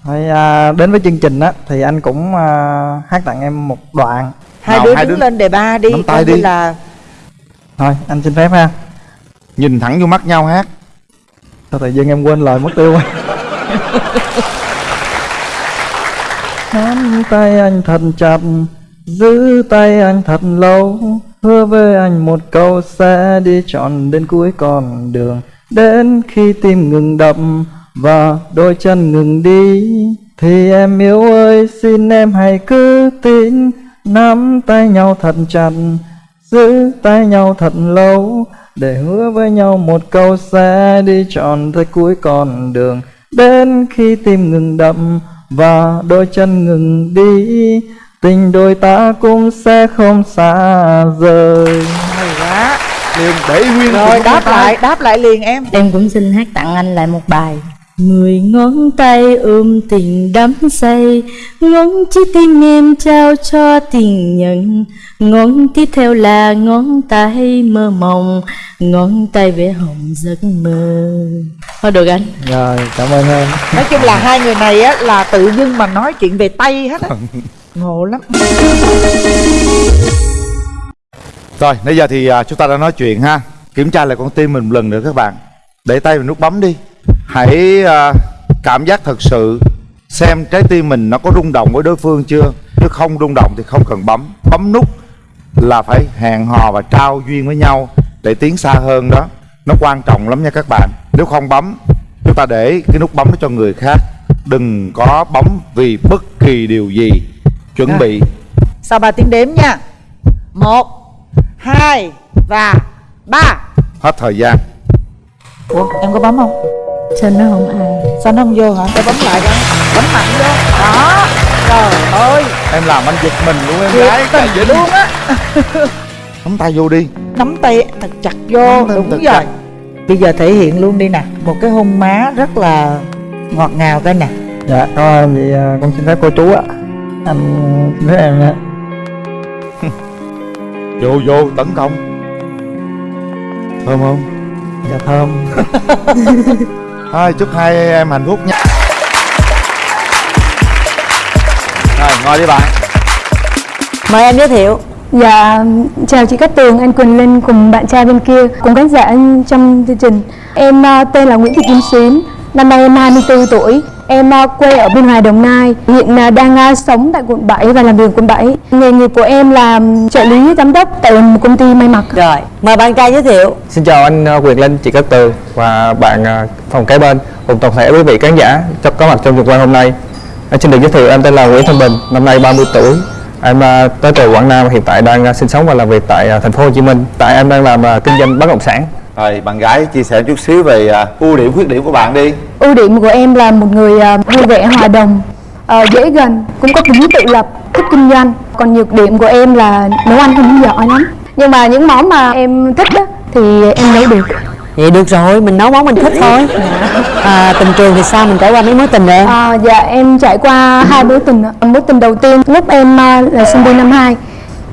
Thôi, à, đến với chương trình á thì anh cũng à, hát tặng em một đoạn. Hai Nào, đứa hai đứng đứa lên đề ba đi tay như đi. là thôi anh xin phép ha. Nhìn thẳng vô mắt nhau hát. Sao tự dưng em quên lời mất tiêu rồi Nắm tay anh thật chặt Giữ tay anh thật lâu Hứa với anh một câu sẽ đi trọn đến cuối con đường. Đến khi tim ngừng đập và đôi chân ngừng đi, Thì em yêu ơi, xin em hãy cứ tin. Nắm tay nhau thật chặt, Giữ tay nhau thật lâu, Để hứa với nhau một câu sẽ đi trọn tới cuối con đường. Đến khi tim ngừng đập và đôi chân ngừng đi Tình đôi ta cũng sẽ không xa rời. Hay quá. Liền để nguyên rồi đáp lại đáp lại liền em. Em cũng xin hát tặng anh lại một bài. Mười ngón tay ôm tình đắm say Ngón trái tim em trao cho tình nhân. Ngón tiếp theo là ngón tay mơ mộng Ngón tay vẽ hồng giấc mơ. Thôi được anh. Rồi cảm ơn em. Nói chung là hai người này á là tự dưng mà nói chuyện về tay hết á ngộ lắm. Rồi, bây giờ thì à, chúng ta đã nói chuyện ha. Kiểm tra lại con tim mình một lần nữa các bạn. Để tay vào nút bấm đi. Hãy à, cảm giác thật sự Xem trái tim mình nó có rung động với đối phương chưa? Nếu không rung động thì không cần bấm. Bấm nút là phải hẹn hò và trao duyên với nhau Để tiến xa hơn đó. Nó quan trọng lắm nha các bạn. Nếu không bấm Chúng ta để cái nút bấm đó cho người khác. Đừng có bấm vì bất kỳ điều gì. Chuẩn Rồi. bị. Sau 3 tiếng đếm nha. Một hai và ba. Hết thời gian. Ủa em có bấm không? Sao nó không ai. Sao nó không vô hả? Để bấm lại coi. Bấm mạnh vô. Đó. Trời ơi. Em làm anh giật mình luôn em thiệt gái tình Vĩnh luôn á. Nắm tay vô đi. Nắm tay thật chặt vô. Nắm đúng thật rồi. chặt. bây giờ thể hiện luôn đi nè. Một cái hôn má rất là ngọt ngào coi nè. Dạ ơn vậy à, con xin phép cô chú ạ Anh phép em nha Vô vô tấn công Thơm không? Dạ thơm Thôi chúc hai em hạnh phúc nha Rồi ngồi đi bạn Mời em giới thiệu Dạ, chào chị Cát Tường, anh Quỳnh Linh cùng bạn trai bên kia, cùng khán giả trong chương trình. Em ờ, tên là Nguyễn Thị Kim Xuyến, năm nay em 24 tuổi. Em ờ, quê ở Biên Hòa, Đồng Nai, hiện ờ, đang ờ, sống tại quận 7 và làm việc quận 7. Nghề nghiệp của em là trợ lý giám đốc tại một công ty may mặc. Rồi, mời bạn trai giới thiệu Xin chào anh Quyền Linh, chị Cát Tường và bạn phòng kế bên cùng toàn thể quý vị khán giả cho có mặt trong trường quay hôm nay. Em xin được giới thiệu em tên là Nguyễn Thanh Bình, năm nay 30 tuổi. Em tới từ Quảng Nam, hiện tại đang sinh sống và làm việc tại thành phố Hồ Chí Minh. Tại em đang làm kinh doanh bất động sản. Rồi bạn gái chia sẻ chút xíu về à, ưu điểm khuyết điểm của bạn đi. Ưu điểm của em là một người ờ, vui vẻ, hòa đồng, ờ, dễ gần, cũng có tính tự lập, thích kinh doanh. Còn nhược điểm của em là nấu ăn không giỏi lắm. Nhưng mà những món mà em thích á, thì em nấu được. Vậy được rồi, mình nấu món mình thích thôi. À, Tình trường thì sao, mình trải qua mấy mối tình rồi em? À, dạ em trải qua hai mối tình mối tình đầu tiên lúc em à, là sinh viên năm 2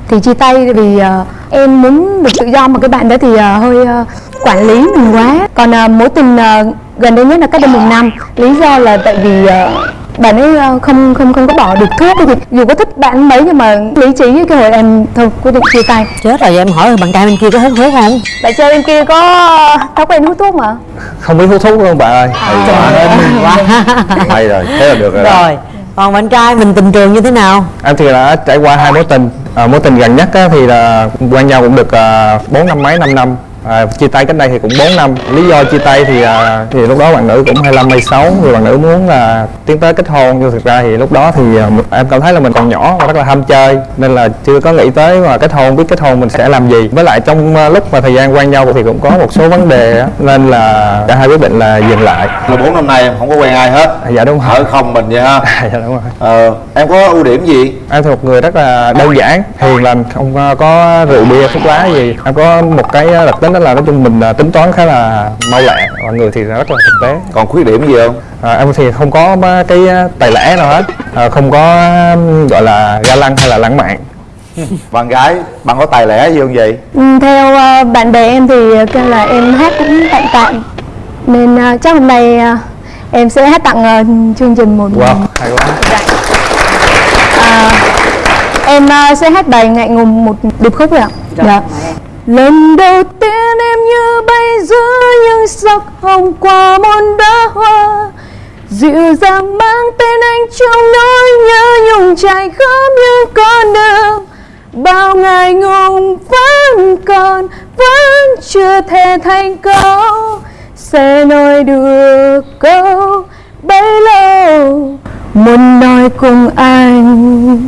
thì chia tay vì à, em muốn được tự do. Mà cái bạn đó thì à, hơi à, quản lý mình quá còn à, mối tình à, gần đây nhất là cách đây một năm lý do là tại vì à, bạn ấy à, không không không có bỏ được thuốc thì dù có thích bạn mấy nhưng mà lý trí cái hồi em thôi quyết định chia tay Chết rồi, em hỏi bạn trai bên kia có hút thuốc không? bạn chơi bên kia có thói quen hút thuốc mà Không biết hút thuốc luôn bạn ơi. Trời ơi, mừng quá Hay rồi, thế là được rồi, đó. Rồi, còn bạn trai mình tình trường như thế nào? Em thì đã trải qua hai mối tình. À, mối tình gần nhất á, thì là quen nhau cũng được à, bốn năm mấy năm năm. À, chia tay cách đây thì cũng 4 năm. Lý do chia tay thì à, thì lúc đó bạn nữ cũng 25 26 thì bạn nữ muốn là tiến tới kết hôn. Nhưng thực ra thì lúc đó thì à, em cảm thấy là mình còn nhỏ và rất là ham chơi. Nên là chưa có nghĩ tới mà kết hôn biết kết hôn mình sẽ làm gì. Với lại trong à, lúc mà thời gian quen nhau thì cũng có một số vấn đề á, nên là cả hai quyết định là dừng lại. Là bốn năm nay em không có quen ai hết. À, dạ đúng rồi. Ở không mình vậy ha. Dạ đúng rồi. Ờ, Em có ưu điểm gì? em thì một người rất là đơn giản hiền lành không có- có rượu bia thuốc lá gì. Em có một cái đặc tính đó là nói chung mình à, tính toán khá là mau lẹ và người thì rất là thực tế. Còn khuyết điểm gì không? à, em thì không có cái à, tài lẻ nào hết. À, không có gọi là ga lăng hay là lãng mạn. Bạn gái, bạn có tài lẻ gì không vậy? Ừ, theo ờ, bạn bè em thì kêu là em hát cũng tạm tạm. Nên chắc hôm nay em sẽ hát tặng chương trình một wow hay quá. À, em ờ, sẽ hát bài ngại ngùng một điệp khúc rồi ạ dạ lần đầu tiên em như bay giữa những sắc hồng qua môn đá hoa. Dịu dàng mang tên anh trong nỗi nhớ nhung trải khắp những con đường. Bao ngày ngùng vẫn còn, vẫn chưa thể thành câu sẽ nói được câu bấy lâu, muốn nói cùng anh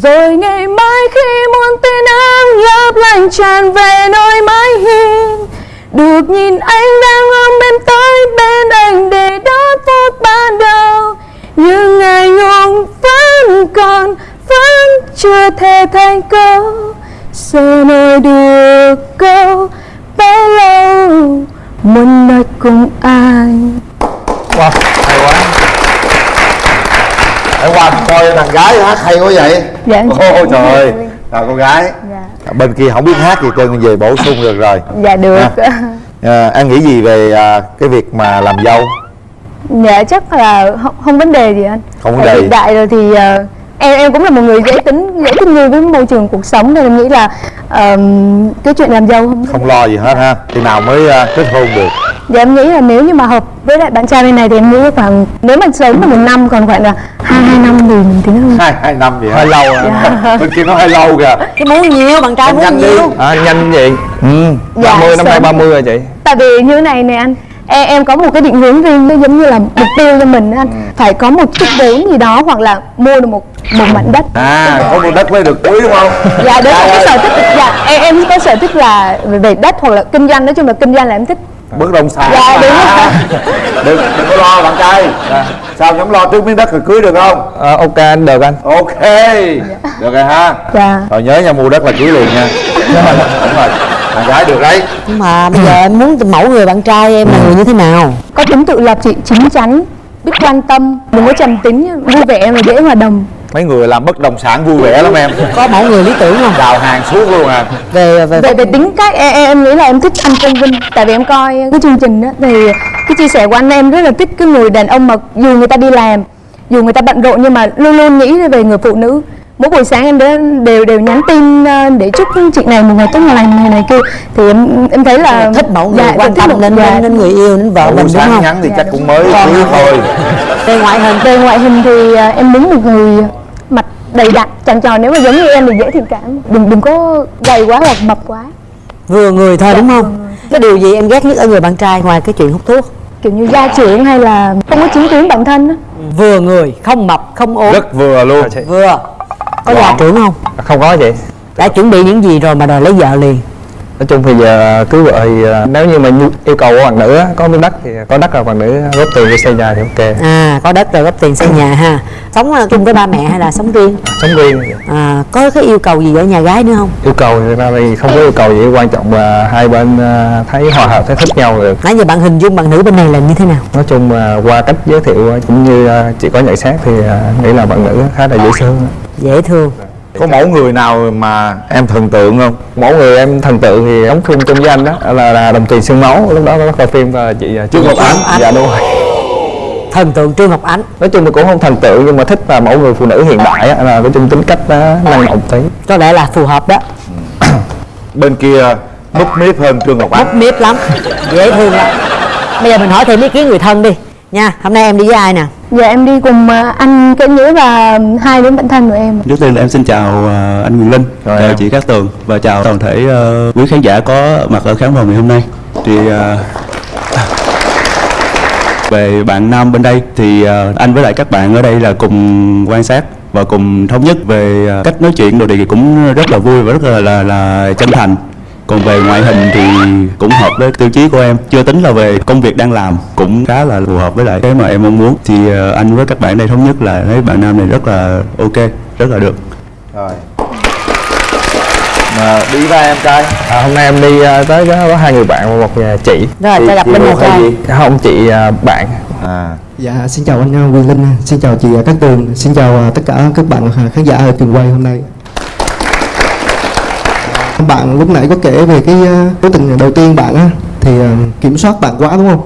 rồi ngày mai khi muôn tia nắng lấp lánh tràn về nơi mái hiên được nhìn anh đang ôm em tới bên anh để đón phút ban đầu. Nhưng ngày ngùng vẫn còn vẫn chưa thể thành câu. Sẽ nói được câu bao lâu muốn nói cùng anh wow, hay quá. Để qua coi thằng gái hát hay quá vậy? Dạ. Ôi trời ơi. Rồi cô gái. Bên kia không biết hát gì trơn về bổ sung được rồi. Dạ được. À, Em nghĩ gì về à, cái việc mà làm dâu? Dạ chắc là không, không vấn đề gì anh. Không vấn đề Hiện tại rồi thì ờ, em em cũng là một người dễ tính dễ thích nghi với môi trường cuộc sống nên em nghĩ là ờm, cái chuyện làm dâu không Không lo gì hết ha. Khi nào mới à, kết hôn được Dạ em nghĩ là nếu như mà hợp với lại bạn trai bên này thì em nghĩ khoảng nếu mà sớm là một năm còn khoảng là hai hai năm thì mình tính hơn. Hai hai năm vậy hơi lâu à. Dạ. Bên kia nó hơi lâu kìa. Cái muốn nhiều bạn trai muốn nhiều. À, nhanh vậy. Ừ. Dạ, 30 năm nay sớm. 30 rồi chị. Tại vì như thế này nè anh em, em có một cái định hướng riêng nó giống như là mục tiêu cho mình á anh. Phải có một chút vốn gì đó hoặc là mua được một một mảnh đất. À. Có mua đất mới được cưới đúng không? Dạ đấy là cái sở thích. Dạ em em có sở thích là về đất hoặc là kinh doanh. Nói chung là kinh doanh là em thích Bất động sản Dạ, đúng đừng, đừng có lo bạn trai. Sao dám lo trước miếng đất rồi cưới được không? À, ok anh được anh. Ok. Được rồi ha. Dạ. Rồi nhớ nha mua đất là cưới liền nha. Đúng rồi Bạn gái được đấy. Nhưng mà bây giờ em muốn mẫu người bạn trai em là người như thế nào? Có tính tự lập chị chín chắn biết quan tâm đừng có trầm tính vui vẻ và dễ hòa đồng Mấy người làm bất động sản vui vẻ lắm em. Có mẫu người lý tưởng không? Đào hàng suốt luôn à. Về về về về tính cách em, em, nghĩ là em thích anh công vinh tại vì em coi cái chương trình đó. Thì cái chia sẻ của anh em rất là thích cái người đàn ông mà dù người ta đi làm dù người ta bận rộn nhưng mà luôn luôn nghĩ về người phụ nữ. Mỗi buổi sáng em đều đều, đều nhắn tin ờ, để chúc chị này một ngày tốt lành này này kia. Thì em em thấy là thích mẫu người dạ, quan tâm một- nên, dạ. nên người yêu nên vợ Buổi mình đúng sáng không? nhắn thì Dạ, chắc đúng. cũng mới Còn- cưới thôi. Về ngoại hình. Về ngoại hình thì ờ, em muốn một người đầy đặn tròn tròn nếu mà giống như em thì dễ thiện cảm. Đừng đừng có gầy quá hoặc mập quá. Vừa người thôi đúng không? cái điều gì em ghét nhất ở người bạn trai ngoài cái chuyện hút thuốc? Kiểu như gia trưởng hay là không có chứng kiến bản thân á. Vừa người không mập không ốm. Rất vừa luôn. Vừa. Có gia trưởng không? Không có chị. Đã chuẩn bị những gì rồi mà đòi lấy vợ liền nói chung thì giờ cưới vợ thì ờ, nếu như mà yêu cầu của bạn nữ có miếng đất thì có đất là bạn nữ góp tiền để xây nhà thì ok. À có đất rồi góp tiền xây nhà ha. Sống ờ, chung với ba mẹ hay là sống riêng? Sống riêng. À, có cái yêu cầu gì ở nhà gái nữa không? Yêu cầu thì ra thì không có yêu cầu gì quan trọng là hai bên ờ, thấy hòa hợp thấy thích nhau được. Nãy giờ bạn hình dung bạn nữ bên này là như thế nào? Nói chung là qua cách giới thiệu cũng như chị có nhận xét thì nghĩ là bạn nữ khá là dễ thương. Dễ thương Có mẫu người nào mà em thần tượng không? Mỗi người em thần tượng thì đóng phim chung với anh đó là, là đồng tiền xương máu lúc đó có coi phim và chị ờ, Trương Ngọc Ánh. Dạ đúng rồi. Thần tượng trương ngọc ánh. Nói chung là cũng không thần tượng nhưng mà thích là mẫu người phụ nữ hiện đại á, là nói chung tính cách nó năng động tí. Có lẽ là phù hợp đó. Bên kia núp miếp hơn Trương Ngọc Ánh. Mút miếp lắm. Dễ thương lắm. Bây giờ mình hỏi thêm ý kiến người thân đi nha hôm nay em đi với ai nè Dạ em đi cùng ờ, anh Kế Nghĩa và hai đứa bạn thân của em Trước tiên là em xin chào ờ, anh Quyền Linh, Rồi chào em. chị Cát Tường và chào toàn thể ờ, quý khán giả có mặt ở khán phòng ngày hôm nay. Thì ờ, về bạn nam bên đây thì ờ, anh với lại các bạn ở đây là cùng quan sát và cùng thống nhất về cách nói chuyện đồ thì cũng rất là vui và rất là là, là chân thành. Còn về ngoại hình thì cũng hợp với tiêu chí của em. Chưa tính là về công việc đang làm Cũng khá là phù hợp với lại cái mà em mong muốn. Thì ờ, anh với các bạn đây thống nhất là thấy bạn nam này rất là ok Rất là được. Rồi. Mà đi với em trai? À, hôm nay em đi ờ, tới có, có hai người bạn và một ờ, chị. Rồi Chị- ta gặp bên hay trai gì? không chị bạn. À. Dạ, xin chào anh Quyền Linh, xin chào chị Cát Tường, xin chào tất cả các bạn khán giả ở trường quay hôm nay. Bạn lúc nãy có kể về cái mối tình đầu tiên bạn á, thì uh, kiểm soát bạn quá đúng không?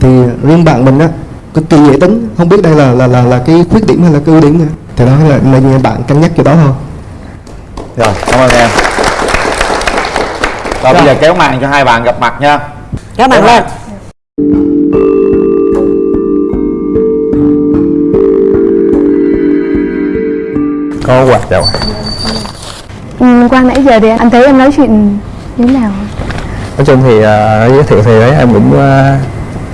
Thì riêng bạn mình á, cực kỳ dễ tính, không biết đây là là là, là cái khuyết điểm hay là cái ưu điểm nữa. Thì đó là nên bạn cân nhắc cho đó thôi. Rồi cảm ơn em. Rồi bây giờ kéo màn cho hai bạn gặp mặt nha. Kéo mặt lên. có quạt rồi ừ, Qua nãy giờ thì anh thấy em nói chuyện như thế nào? Nói chung thì ờ, giới thiệu thì đấy em cũng ờ,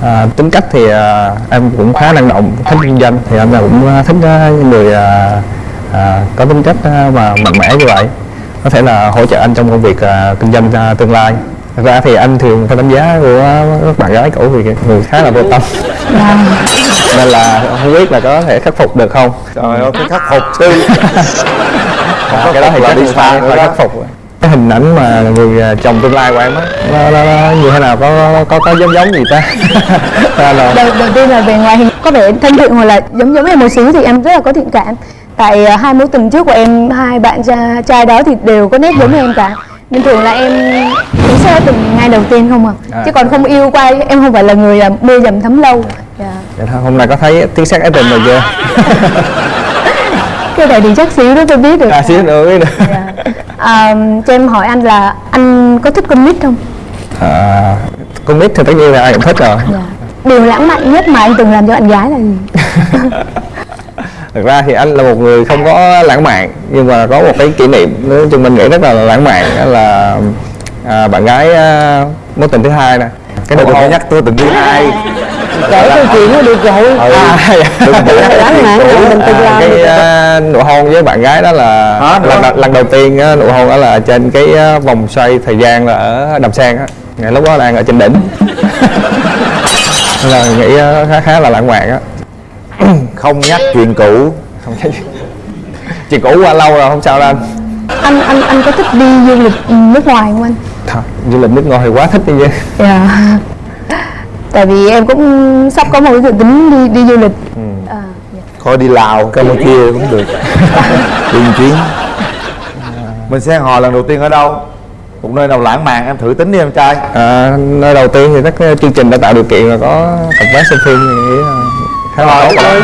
ờ, tính cách thì ờ, em cũng khá năng động thích kinh doanh thì em là cũng thích ờ, những người ờ, ờ, có tính cách ờ, và mạnh mẽ như vậy. Có thể là hỗ trợ anh trong công việc ờ, kinh doanh ờ, tương lai. Thật ra thì anh thường theo đánh giá của các bạn gái cũ thì người khá là vô tâm. Nên là không biết là có thể khắc phục được không? Trời ơi cái khắc phục chứ À, cái đó thì là chắc đi xa phải khắc phục cái hình ảnh mà người à, chồng tương lai của em á nó, nó, nó như thế nào? Có có có giống giống gì ta? Ta là đầu, đầu tiên là về ngoại hình có vẻ thân thiện hoặc là giống giống em một xíu thì em rất là có thiện cảm. Tại à, hai mối tình trước của em hai bạn trai, trai đó thì đều có nét giống em cả. Nên thường là em cũng sẽ tình ngay đầu tiên không à, À. chứ còn không yêu qua em không phải là người à, mê dầm thấm lâu. Dạ. Dạ thôi, hôm nay có thấy tiếng sắc ái tình rồi chưa cái này thì chắc xíu đó tôi biết được. À xíu nữa biết được. À, cho em hỏi anh là anh có thích nít không? À, nít thì tất nhiên là ai cũng thích rồi. Điều lãng mạn nhất mà anh từng làm cho bạn gái là gì? Thực ra thì anh là một người không có lãng mạn nhưng mà có một cái kỷ niệm nói chung mình nghĩ rất là lãng mạn đó là à, bạn gái à, mối tình thứ hai nè cái đừng có hôn nhắc tôi tình thứ hai kể câu chuyện nó được rồi. Ừ. à, đừng à, cái à, nụ hôn với bạn gái đó là lần, lần, lần đầu tiên nụ hôn đó là trên cái vòng xoay thời gian là ở đầm sen á. Ngày lúc đó đang ở trên đỉnh. Là nghĩ khá khá là lãng mạn á. Không nhắc chuyện cũ. Không nhắc chuyện cũ qua lâu rồi không sao đâu anh. Anh anh anh có thích đi du lịch nước ngoài không anh Thôi, du lịch nước ngoài thì quá thích đi chứ dạ. Tại vì em cũng sắp có một cái dự tính đi đi du lịch. À, Thôi đi Lào, Campuchia cũng được. Đi một chuyến. Mình sẽ hò lần đầu tiên ở đâu? Một nơi nào lãng mạn em thử tính đi em trai. À, nơi đầu tiên thì các ờ, chương trình đã tạo điều kiện là có tập vé xem phim thì nghĩ là khá là tốt rồi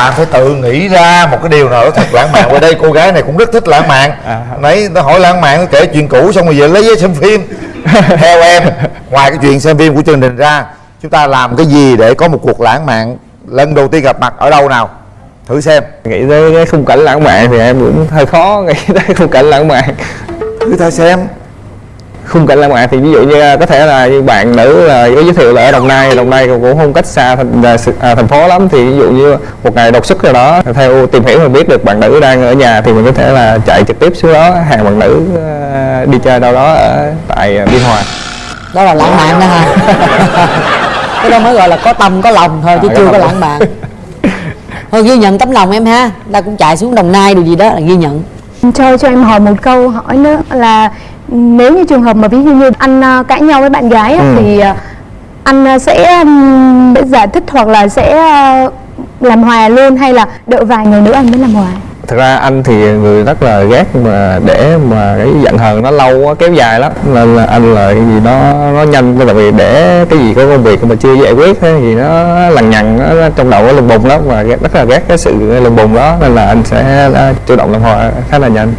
Bạn phải tự nghĩ ra một cái điều nào đó thật lãng mạn. Ở đây cô gái này cũng rất thích lãng mạn. Nãy nó hỏi lãng mạn nó kể chuyện cũ xong rồi về lấy giấy xem phim. Theo em, ngoài cái chuyện xem phim của chương trình ra Chúng ta làm cái gì để có một cuộc lãng mạn? Lần đầu tiên gặp mặt ở đâu nào? Thử xem. Nghĩ tới cái khung cảnh lãng mạn thì em cũng hơi khó nghĩ tới khung cảnh lãng mạn. Thử ta xem khung cảnh lãng mạn thì ví dụ như à, có thể là như bạn nữ là có giới thiệu là ở đồng nai đồng nai cũng không cách xa thành, à, à, thành phố lắm. Thì ví dụ như một ngày đột xuất nào đó theo tìm hiểu mình biết được bạn nữ đang ở nhà thì mình có thể là chạy trực tiếp xuống đó hàng bạn nữ à, đi chơi đâu đó ở tại biên hòa. Đó là lãng mạn đó ha cái đó mới gọi là có tâm có lòng thôi chứ À, chưa có lãng mạn. Thôi ghi nhận tấm lòng em ha. Ta cũng chạy xuống đồng nai điều gì đó là ghi nhận. Cho cho em hỏi một câu hỏi nữa là nếu như trường hợp mà ví dụ như anh à, cãi nhau với bạn gái á, Ừ. thì à, anh à, sẽ ừm, giải thích hoặc là sẽ à, làm hòa luôn hay là đợi vài ngày nữa anh mới làm hòa thực ra anh thì người rất là ghét mà để mà cái giận hờn nó lâu quá kéo dài lắm. Nên là anh là cái gì nó nó nhanh tại vì để cái gì có công việc mà chưa giải quyết gì nó lằng nhằng nó, trong đầu nó lùng bùng lắm và rất là ghét cái sự lùng bùng đó. Nên là anh sẽ à, chủ động làm hòa khá là nhanh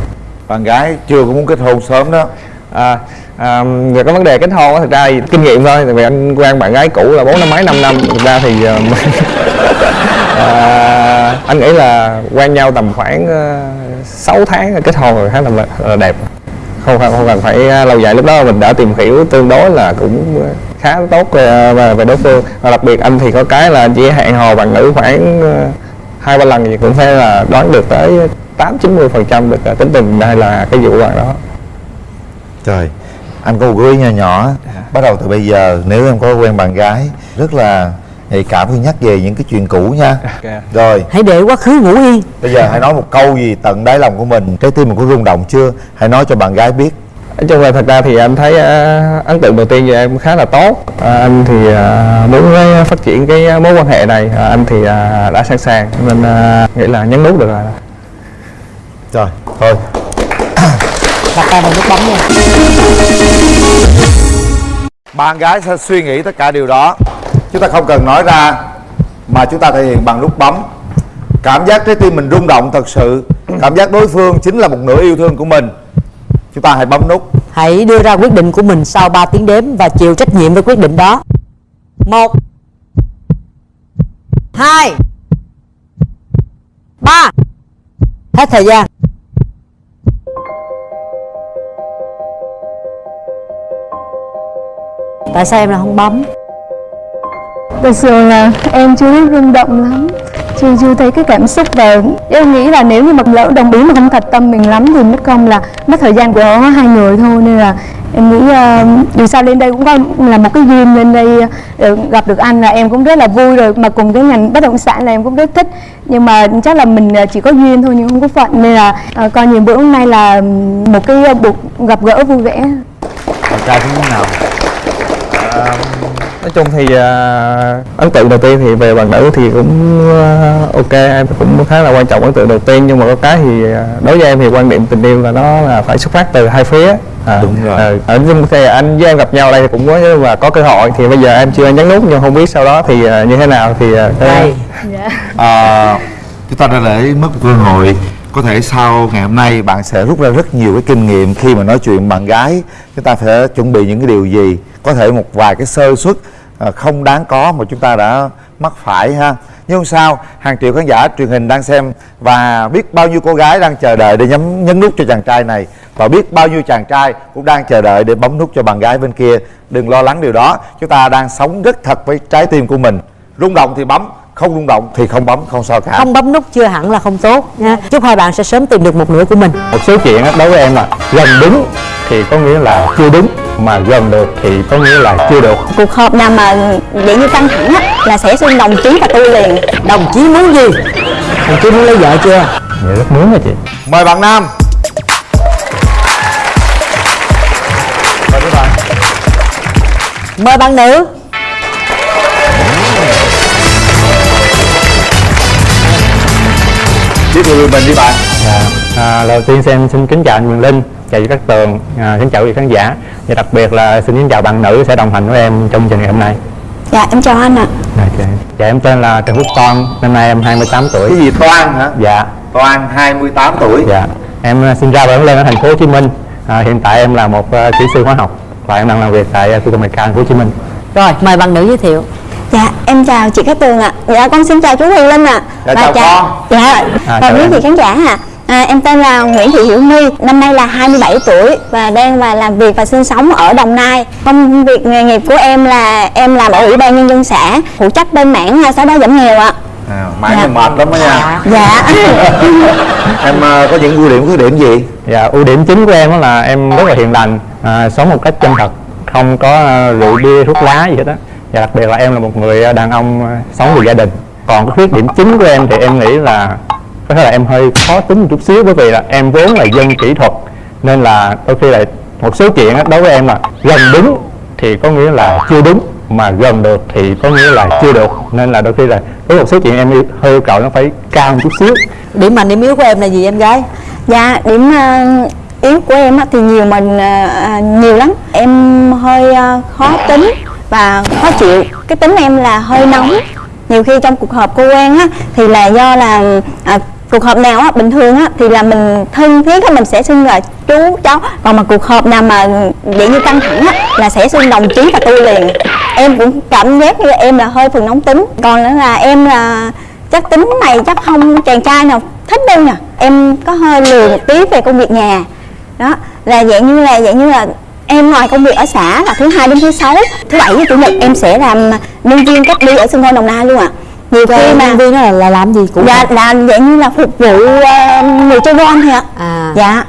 bạn gái chưa có muốn kết hôn sớm đó. À, à, về cái vấn đề kết hôn thật ra thì kinh nghiệm thôi. Tại vì anh quen bạn gái cũ là bốn năm mấy năm năm. Thực ra thì ờ, à, anh nghĩ là quen nhau tầm khoảng ờ, uh, 6 tháng kết hôn rồi khá là, là đẹp. Không phải không cần phải lâu dài lúc đó mình đã tìm hiểu tương đối là cũng khá tốt về, về, đối phương. Và đặc biệt anh thì có cái là chỉ hẹn hò bạn nữ khoảng hai ba lần thì cũng phải là đoán được tới tám chín mươi phần trăm được là tính tình hay là cái vụ bạn đó. Trời, anh có một gợi ý nhỏ nhỏ Bắt đầu từ bây giờ nếu em có quen bạn gái Rất là nhạy cảm khi nhắc về những cái chuyện cũ nha. Rồi. Hãy để quá khứ ngủ yên. Bây giờ hãy nói một câu gì tận đáy lòng của mình. Trái tim mình có rung động chưa? Hãy nói cho bạn gái biết. Nói chung là thật ra thì anh thấy ờ, ấn tượng đầu tiên về em khá là tốt. À, anh thì ờ, muốn cái phát triển cái mối quan hệ này. À, anh thì ờ, đã sẵn sàng. Nên ờ, nghĩ là nhấn nút được rồi Rồi, thôi. Đặt tay vào nút bấm nha. Bạn gái sẽ suy nghĩ tất cả điều đó. Chúng ta không cần nói ra Mà chúng ta thể hiện bằng nút bấm. Cảm giác trái tim mình rung động thật sự. Cảm giác đối phương chính là một nửa yêu thương của mình. Chúng ta hãy bấm nút. Hãy đưa ra quyết định của mình sau 3 tiếng đếm và chịu trách nhiệm với quyết định đó. Một hai ba. Hết thời gian tại sao em lại không bấm? Thật sự là em chưa biết rung động lắm. Chưa chưa thấy cái cảm xúc và em nghĩ là nếu như mà lỡ đồng ý mà không thật tâm mình lắm thì mất công là mất thời gian của hai người thôi. Nên là em nghĩ uh, dù sao lên đây cũng có là một cái duyên lên đây uh, gặp được anh là em cũng rất là vui rồi. Mà cùng cái ngành bất động sản là em cũng rất thích. Nhưng mà chắc là mình ờ, chỉ có duyên thôi nhưng không có phận. Nên là uh, coi như bữa hôm nay là một cái buộc gặp gỡ vui vẻ. Trai thế nào À, nói chung thì à, ấn tượng đầu tiên thì về bạn nữ thì cũng à, ok em cũng khá là quan trọng ấn tượng đầu tiên. Nhưng mà có cái thì à, đối với em thì quan điểm tình yêu là nó là phải xuất phát từ hai phía. À, Đúng rồi. à, ở nhưng thì anh với em gặp nhau đây thì cũng có và có cơ hội thì bây giờ em chưa nhấn nút nhưng không biết sau đó thì à, như thế nào thì à, cái- à, chúng ta đã để mất một cơ hội có thể sau ngày hôm nay bạn sẽ rút ra rất nhiều cái kinh nghiệm khi mà nói chuyện bạn gái. Chúng ta phải chuẩn bị những cái điều gì? Có thể một vài cái sơ suất à, không đáng có mà chúng ta đã mắc phải ha. Nhưng không sao, hàng triệu khán giả truyền hình đang xem và biết bao nhiêu cô gái đang chờ đợi để nhấn nhấn nút cho chàng trai này. Và biết bao nhiêu chàng trai cũng đang chờ đợi để bấm nút cho bạn gái bên kia. Đừng lo lắng điều đó, chúng ta đang sống rất thật với trái tim của mình. Rung động thì bấm không rung động thì không bấm không sao cả. Không bấm nút chưa hẳn là không tốt nha. Chúc hai bạn sẽ sớm tìm được một nửa của mình. Một số chuyện đối với em là gần đúng thì có nghĩa là chưa đúng mà gần được thì có nghĩa là chưa được. Cuộc họp nào mà vậy như căng thẳng á là sẽ xưng đồng chí và tôi liền. Đồng chí muốn gì? Đồng chí muốn lấy vợ chưa? Dạ rất muốn rồi chị. Mời bạn nam. Mời các bạn mời bạn nữ thiệu về mình đi bạn Dạ. À, đầu tiên xem xin kính chào anh Quyền Linh, chào chị Cát Tường, à, kính chào quý khán giả và đặc biệt là xin kính chào bạn nữ sẽ đồng hành với em trong chương trình ngày hôm nay. dạ em chào anh ạ Dạ, dạ. dạ em tên là Trần Quốc Toan, năm nay em 28 tuổi. cái gì toan hả Dạ. toan 28 tuổi Dạ. Em à, sinh ra và lớn lên ở thành phố Hồ Chí Minh. À, hiện tại em là một à, kỹ sư hóa học và em đang làm việc tại à, khu công nghệ cao thành phố Hồ Chí Minh. rồi mời bạn nữ giới thiệu dạ em chào chị Cát Tường ạ dạ con xin chào chú Huyền Linh ạ Dạ, Và chào con. dạ À, và chào quý vị khán giả ạ À, em tên là Nguyễn Thị Hiểu My, năm nay là 27 tuổi và đang và làm việc và sinh sống ở Đồng Nai. Công việc nghề nghiệp của em là em làm ở Ủy ban Nhân dân xã, phụ trách bên mảng à, xóa đói giảm nghèo ạ. à, mãi dạ. mệt lắm đó nha Dạ. em à, có những ưu điểm khuyết điểm gì Dạ, ưu điểm chính của em đó là em rất là hiền lành, à, sống một cách chân thật, không có à, rượu bia thuốc lá gì hết á. Và đặc biệt là em là một người à, đàn ông sống vì gia đình. Còn cái khuyết điểm chính của em thì em nghĩ là có thể là em hơi khó tính một chút xíu bởi vì là em vốn là dân kỹ thuật nên là đôi khi là một số chuyện á, đối với em là gần đúng thì có nghĩa là chưa đúng mà gần được thì có nghĩa là chưa được nên là đôi khi là với một số chuyện em yêu- hơi yêu cầu nó phải cao một chút xíu điểm mạnh điểm yếu của em là gì em gái Dạ, điểm ờ, yếu của em á thì nhiều mình ờ, ờ, nhiều lắm. Em hơi ờ, khó tính và khó chịu. Cái tính em là hơi nóng. Nhiều khi trong cuộc họp cô quen á thì là do là à, cuộc họp nào á bình thường á thì là mình thân thiết á mình sẽ xưng là chú cháu còn mà cuộc họp nào mà vậy như căng thẳng á là sẽ xưng đồng chí và tôi liền em cũng cảm giác như em là hơi phần nóng tính còn nữa là em là chắc tính này chắc không chàng trai nào thích đâu nè em có hơi lười một tí về công việc nhà đó là dạng như là dạng như là em ngoài công việc ở xã là thứ hai đến thứ sáu thứ bảy với chủ nhật em sẽ làm nhân viên cách ly ở sân bay đồng nai luôn ạ. Nhiều khi mà nhân viên là, là làm gì cũng dạ là dạng như là phục vụ ờ, người chơi gôn thôi ạ. À. Dạ.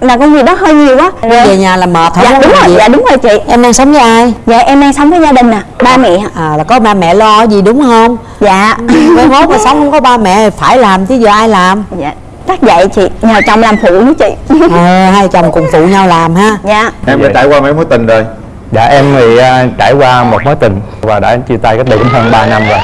Là công việc đó hơi nhiều quá. Về nhà là mệt không dạ đúng rồi gì. dạ đúng rồi chị. Em đang sống với ai? Dạ em đang sống với gia đình nè ba mẹ à là có ba mẹ lo gì đúng không? Dạ. Mai mốt mà sống không có ba mẹ phải làm chứ giờ ai làm? Dạ chắc vậy chị nhờ chồng làm phụ nữa chị. À, hai chồng cùng phụ nhau làm ha. Dạ. Em đã trải qua mấy mối tình rồi? Dạ em thì à, trải qua một mối tình và đã chia tay cách đây cũng hơn 3 năm rồi.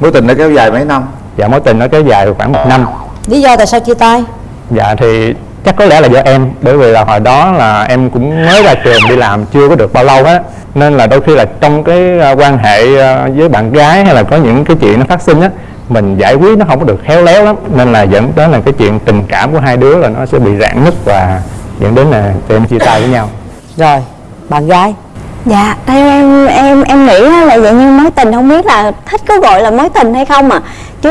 mối tình đã kéo dài mấy năm? Dạ mối tình nó kéo dài khoảng một năm. lý do tại sao chia tay? Dạ thì chắc có lẽ là do em. Bởi vì là hồi đó là em cũng mới ra trường đi làm chưa có được bao lâu á. Nên là đôi khi là trong cái à, quan hệ à, với bạn gái hay là có những cái chuyện nó phát sinh á mình giải quyết nó không có được khéo léo lắm. Nên là dẫn đến là cái chuyện tình cảm của hai đứa là nó sẽ bị rạn nứt và dẫn đến là tụi em chia tay với nhau. Rồi bạn gái. Dạ, theo em em em nghĩ á là dạng như mối tình không biết là thích có gọi là mối tình hay không à chứ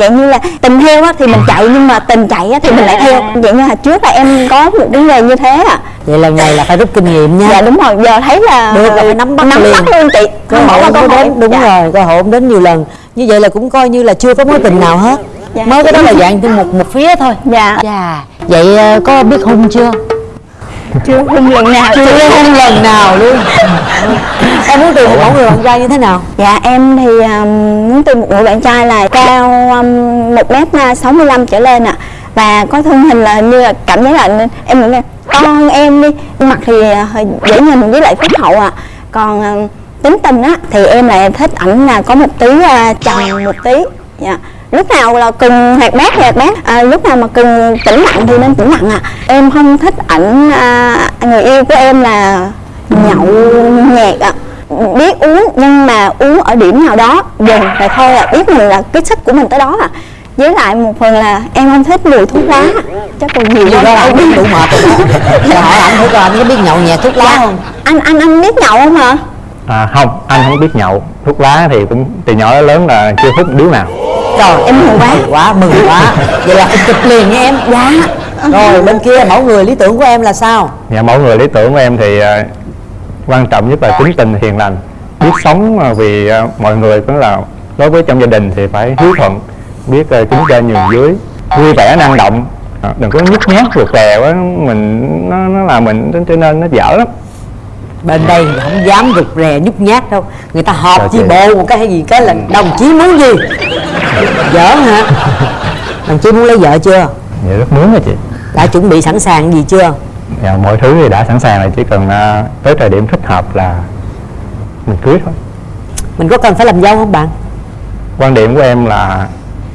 dạng như là tình theo á thì mình chạy nhưng mà tình chạy á thì mình lại theo. Dạng như hồi trước là em có một cái nghề như thế à vậy lần này là phải rút kinh nghiệm nha. Dạ đúng rồi. Giờ thấy là được là phải nắm bắt nắm liền. bắt luôn chị. Cơ không bỏ hội qua không cơ có hội. Đến đúng dạ. rồi cơ hội không đến nhiều lần như vậy là cũng coi như là chưa có mối tình nào hết. Dạ. mới cái đó là dạng từ một một phía thôi. Dạ. Dạ. Vậy ờ, có biết hung chưa? Chưa hung lần nào. Chưa hung lần nào luôn. Em muốn tìm một mẫu người bạn trai như thế nào? Dạ em thì um, muốn tìm một người bạn trai là cao um, 1 m 65 trở lên ạ. Và có thân hình là như là cảm giác là em to hơn em đi. Mặt thì hơi dễ nhìn với lại phúc hậu ạ. Còn um, tính tình á thì em lại thích ảnh là có một tí uh, tròn một tí. Dạ. Lúc nào là cần hoạt bát hoạt bát à, lúc nào mà cần tĩnh lặng thì nên tĩnh lặng ạ. Em không thích ảnh à, người yêu của em là nhậu nhẹt ạ. Biết uống nhưng mà uống ở điểm nào đó dừng rồi thôi à biết mình là cái sức của mình tới đó à với lại một phần là em không thích mùi thuốc lá chắc còn nhiều quá là em biết đủ mệt rồi. Hỏi anh thử coi anh có biết nhậu nhẹt thuốc lá không? Anh anh anh biết nhậu không hả À, không, anh không biết nhậu. Thuốc lá thì cũng từ nhỏ đến lớn là chưa hút điếu nào. Trời em mừng quá. Quá mừng quá. Vậy là chụp liền nha em. Dạ. Rồi bên kia mẫu người lý tưởng của em là sao? Dạ, mẫu người lý tưởng của em thì à, quan trọng nhất là tính tình hiền lành. Biết sống vì à, mọi người cũng là đối với trong gia đình thì phải hiếu thuận biết uh, kính trên nhường dưới vui vẻ năng động. À, đừng có nhút nhát rụt rè quá mình nó nó làm mình cho nên nó dở lắm bên đây thì không dám rụt rè nhút nhát đâu. Người ta họp Trời chi bộ một cái hay gì cái là đồng chí muốn gì? Giỡn hả? Đồng chí muốn lấy vợ chưa? Dạ rất muốn rồi chị. Đã chuẩn bị sẵn sàng gì chưa? Dạ, mọi thứ thì đã sẵn sàng rồi chỉ cần à, tới thời điểm thích hợp là mình cưới thôi. Mình có cần phải làm dâu không bạn? Quan điểm của em là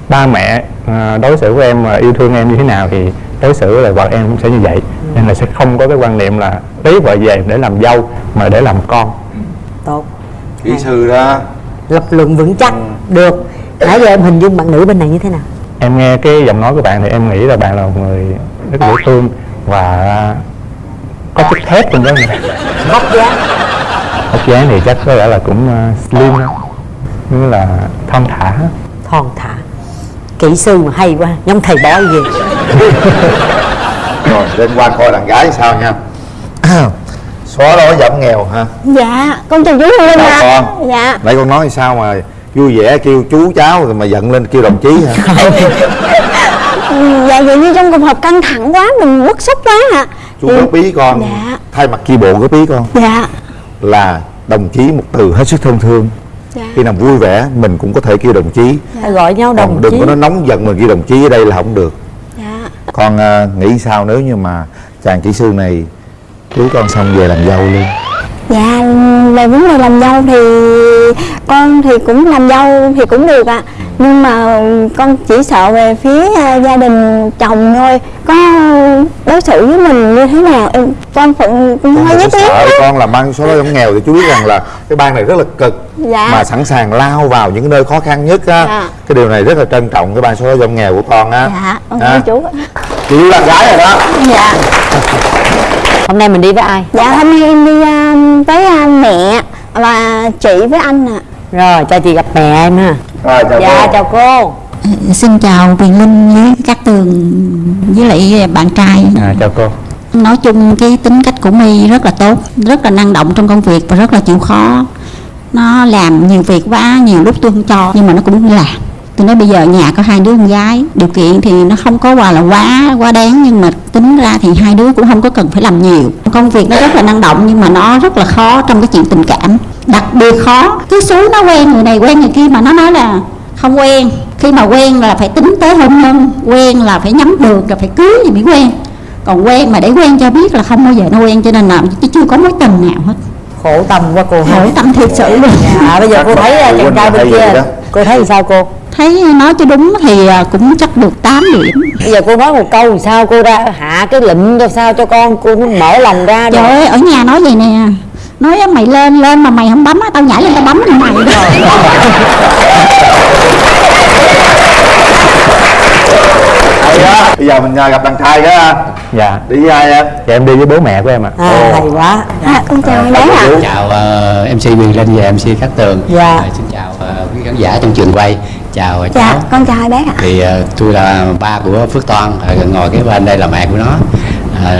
ba mẹ à, đối xử với em à, yêu thương em như thế nào thì đối xử với vợ em cũng sẽ như vậy nên là sẽ không có cái quan niệm là lấy vợ về để làm dâu mà để làm con. Tốt. Kỹ sư đó. Lập luận vững chắc được. Nãy giờ em hình dung bạn nữ bên này như thế nào? Em nghe cái giọng nói của bạn thì em nghĩ là bạn là một người rất dễ thương và có chút thép trong đó này vóc dáng. Hốc dáng thì chắc có lẽ là cũng uh, slim như là thon thả. Thon thả. Kỹ sư mà hay quá. Giống thầy bói gì rồi lên qua coi đàn gái sao nha. Xóa đó giảm nghèo ha dạ con chào chú chào ạ con? Dạ. Nãy con nói sao mà vui vẻ kêu chú cháu rồi mà giận lên kêu đồng chí hả? Dạ vậy như trong cuộc họp căng thẳng quá mình bức xúc quá ạ chú góp ý con. Dạ. thay mặt chi bộ góp ý con. Dạ. Là đồng chí một từ hết sức thân thương. Dạ. khi nào vui vẻ mình cũng có thể kêu đồng chí. Hay gọi nhau đồng còn đừng chí. có nói nóng giận mà kêu đồng chí ở đây là không được. dạ con ờ, nghĩ sao nếu như mà chàng kỹ sư này cưới con xong về làm dâu luôn? Dạ về vấn đề làm dâu thì con thì cũng làm dâu thì cũng được ạ. Nhưng mà con chỉ sợ về phía à, gia đình chồng thôi. Có đối xử với mình như thế nào? Em con phận cũng con hơi tiếng sợ đó. con làm ăn số đó giống nghèo thì chú biết rằng là cái ban này rất là cực Dạ. mà sẵn sàng lao vào những cái nơi khó khăn nhất á. Dạ. cái điều này rất là trân trọng cái ban số đó giống nghèo của con á. Dạ, con À. chú. Yêu bạn gái rồi đó. Dạ. Hôm nay mình đi với ai? Dạ hôm nay em đi à, với à, mẹ và chị với anh ạ. Rồi cho chị gặp mẹ em ha. Rồi chào dạ cô. chào cô. Xin chào Quyền Linh với các tường với lại bạn trai. À, chào cô. Nói chung cái tính cách của My rất là tốt Rất là năng động trong công việc và rất là chịu khó. Nó làm nhiều việc quá Nhiều lúc tôi không cho nhưng mà nó cũng làm Tôi nói bây giờ nhà có hai đứa con gái Điều kiện thì nó không có qua là quá quá đáng Nhưng mà tính ra thì hai đứa cũng không có cần phải làm nhiều. Công việc nó rất là năng động Nhưng mà nó rất là khó trong cái chuyện tình cảm Đặc biệt khó. Cứ xúi nó quen người này quen người kia Mà nó nói là không quen. Khi mà quen là phải tính tới hôn nhân quen là phải nhắm được là phải cưới thì mới quen. Còn quen mà để quen cho biết là không bao giờ nó quen cho nên là chứ chưa có mối tình nào hết. Khổ tâm quá cô khổ tâm thiệt sự luôn. Dạ bây giờ cô thấy à, chàng trai bên kia cô thấy sao cô? Thấy nói cho đúng thì à, cũng chắc được 8 điểm. Bây giờ cô nói một câu sao cô ra hạ cái lệnh cho sao cho con? Cô mở lòng ra trời ơi ở nhà nói vậy nè. Nói mày lên lên mà mày không bấm á tao nhảy lên tao bấm mày Hay đó bây giờ mình à, gặp đàn trai đó ha. dạ. Đi với ai em? Dạ em đi với bố mẹ của em ạ. À hay quá. À, con chào em bé ạ. chào ờ, MC Quyền Linh và MC Cát Tường. Dạ. Ờ, xin chào ờ, quý khán giả trong trường quay. Chào ờ, dạ cháu. con chào hai bé ạ. Thì ờ, tôi là ba của Phước Toan ờ, ngồi cái bên đây là mẹ của nó. Ờ,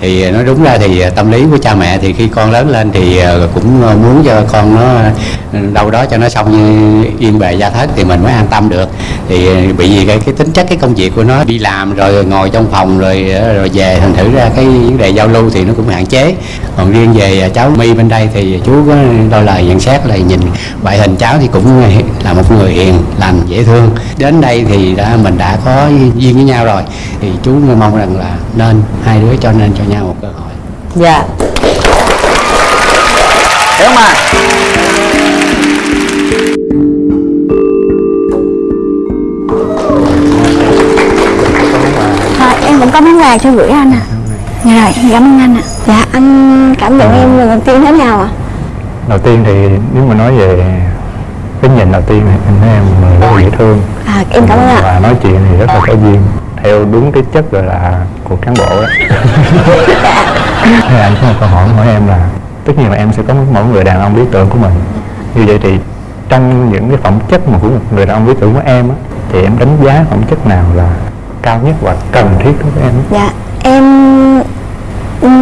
thì ờ, nói đúng ra thì ờ, tâm lý của cha mẹ thì khi con lớn lên thì ờ, cũng muốn cho con nó đâu đó cho nó xong như yên bề gia thất thì mình mới an tâm được. Thì bị gì cái, cái tính chất cái công việc của nó đi làm rồi ngồi trong phòng rồi rồi về thành thử ra cái vấn đề giao lưu thì nó cũng hạn chế. Còn riêng về cháu My bên đây thì chú có đôi lời nhận xét là nhìn ngoại hình cháu thì cũng là một người hiền lành dễ thương. Đến đây thì đã mình đã có duyên với nhau rồi. Thì chú mong rằng là nên hai đứa cho nên cho nhau một cơ hội. Dạ. Hiểu không ạ Thôi em vẫn có món quà cho gửi anh à Dạ rồi, cảm ơn anh ạ. Dạ, anh cảm nhận em lần đầu tiên thế nào ạ? đầu tiên thì nếu mà nói về cái nhìn đầu tiên thì em thấy em rất là dễ thương. À, em cảm ơn ạ. Và nói chuyện thì rất là có duyên theo đúng cái chất gọi là của cán bộ đó Thế anh có một câu hỏi hỏi em là tất nhiên là em sẽ có mỗi người đàn ông lý tưởng của mình như vậy thì trong những cái phẩm chất mà của một người đàn ông lý tưởng của em á thì em đánh giá phẩm chất nào là cao nhất và cần thiết đối với em Dạ, em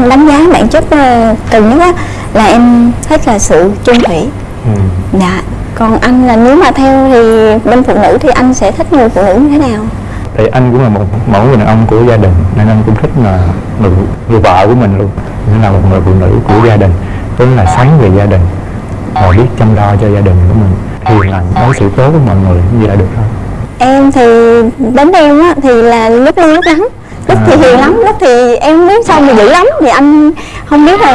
đánh giá bản chất ờ, cần nhất á là em thích là sự chung thủy ừ. Dạ, còn anh là nếu mà theo thì bên phụ nữ thì anh sẽ thích người phụ nữ như thế nào? Thì anh cũng là một mẫu người đàn ông của gia đình nên anh cũng thích là người, người vợ của mình luôn. Nên là một người phụ nữ của gia đình tức là sáng về gia đình và biết chăm lo cho gia đình của mình hiền lành đối xử tốt với mọi người như là được thôi. Em thì đến em á thì là lúc lưu lúc lắng. Lúc thì hiền lắm, lúc thì em biết sao mà dữ lắm. Thì anh không biết là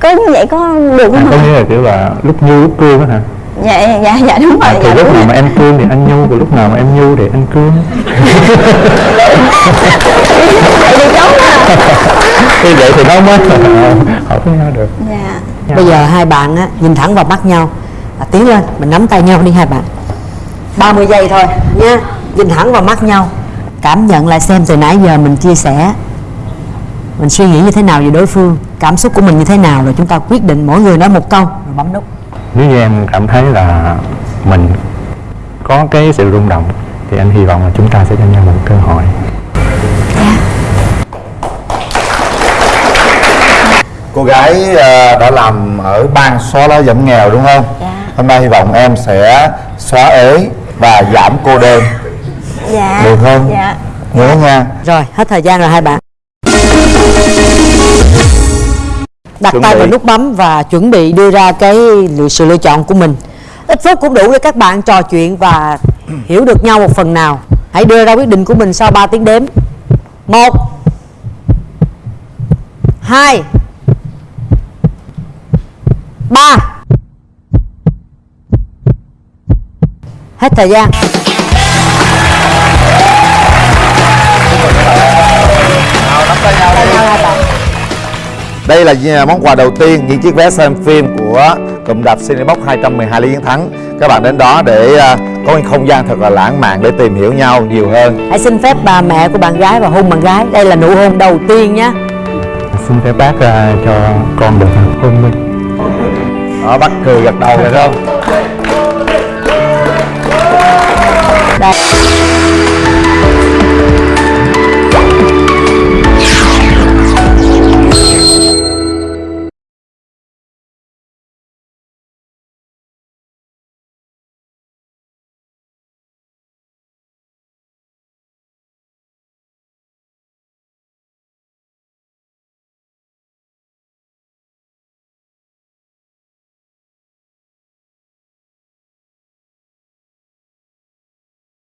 có như vậy có được anh không có hả? nghĩa là kiểu là lúc nhu lúc cương á hả Dạ, dạ, dạ đúng rồi à, thì dạ, lúc nào rồi. mà em cương thì anh nhu còn lúc nào mà em nhu thì anh cương. Vậy thì đúng à thì vậy thì nó mới hợp với nhau được. Dạ. Bây giờ hai bạn á nhìn thẳng vào mắt nhau. À, tiến lên mình nắm tay nhau đi hai bạn. 30 giây thôi nha. Nhìn thẳng vào mắt nhau. Cảm nhận lại xem từ nãy giờ mình chia sẻ. Mình suy nghĩ như thế nào về đối phương. Cảm xúc của mình như thế nào rồi chúng ta quyết định mỗi người nói một câu. Rồi bấm nút nếu như em cảm thấy là mình có cái sự rung động thì anh hy vọng là chúng ta sẽ cho nhau một cơ hội. Cô gái ờ, đã làm ở ban xóa lá giảm nghèo đúng không? Hôm nay hy vọng em sẽ xóa ế và giảm cô đơn. Dạ. Được không? Dạ. Nhớ nha. Rồi hết thời gian rồi hai bạn đặt Chuẩn tay bị. vào nút bấm và chuẩn bị đưa ra cái lựa- sự lựa chọn của mình. Ít phút cũng đủ để các bạn trò chuyện và hiểu được nhau một phần nào. Hãy đưa ra quyết định của mình sau 3 tiếng đếm. Một hai ba. Hết thời gian Đây là món quà đầu tiên những chiếc vé xem phim của cụm rạp Cinebox 212 Lý Chiến Thắng. Các bạn đến đó để à, có một không gian thật là lãng mạn để tìm hiểu nhau nhiều hơn. Hãy xin phép bà mẹ của bạn gái và hôn bạn gái. Đây là nụ hôn đầu tiên nhé. Xin phép bác à, cho con được hôn minh Đó, bác cười gật đầu rồi không? đây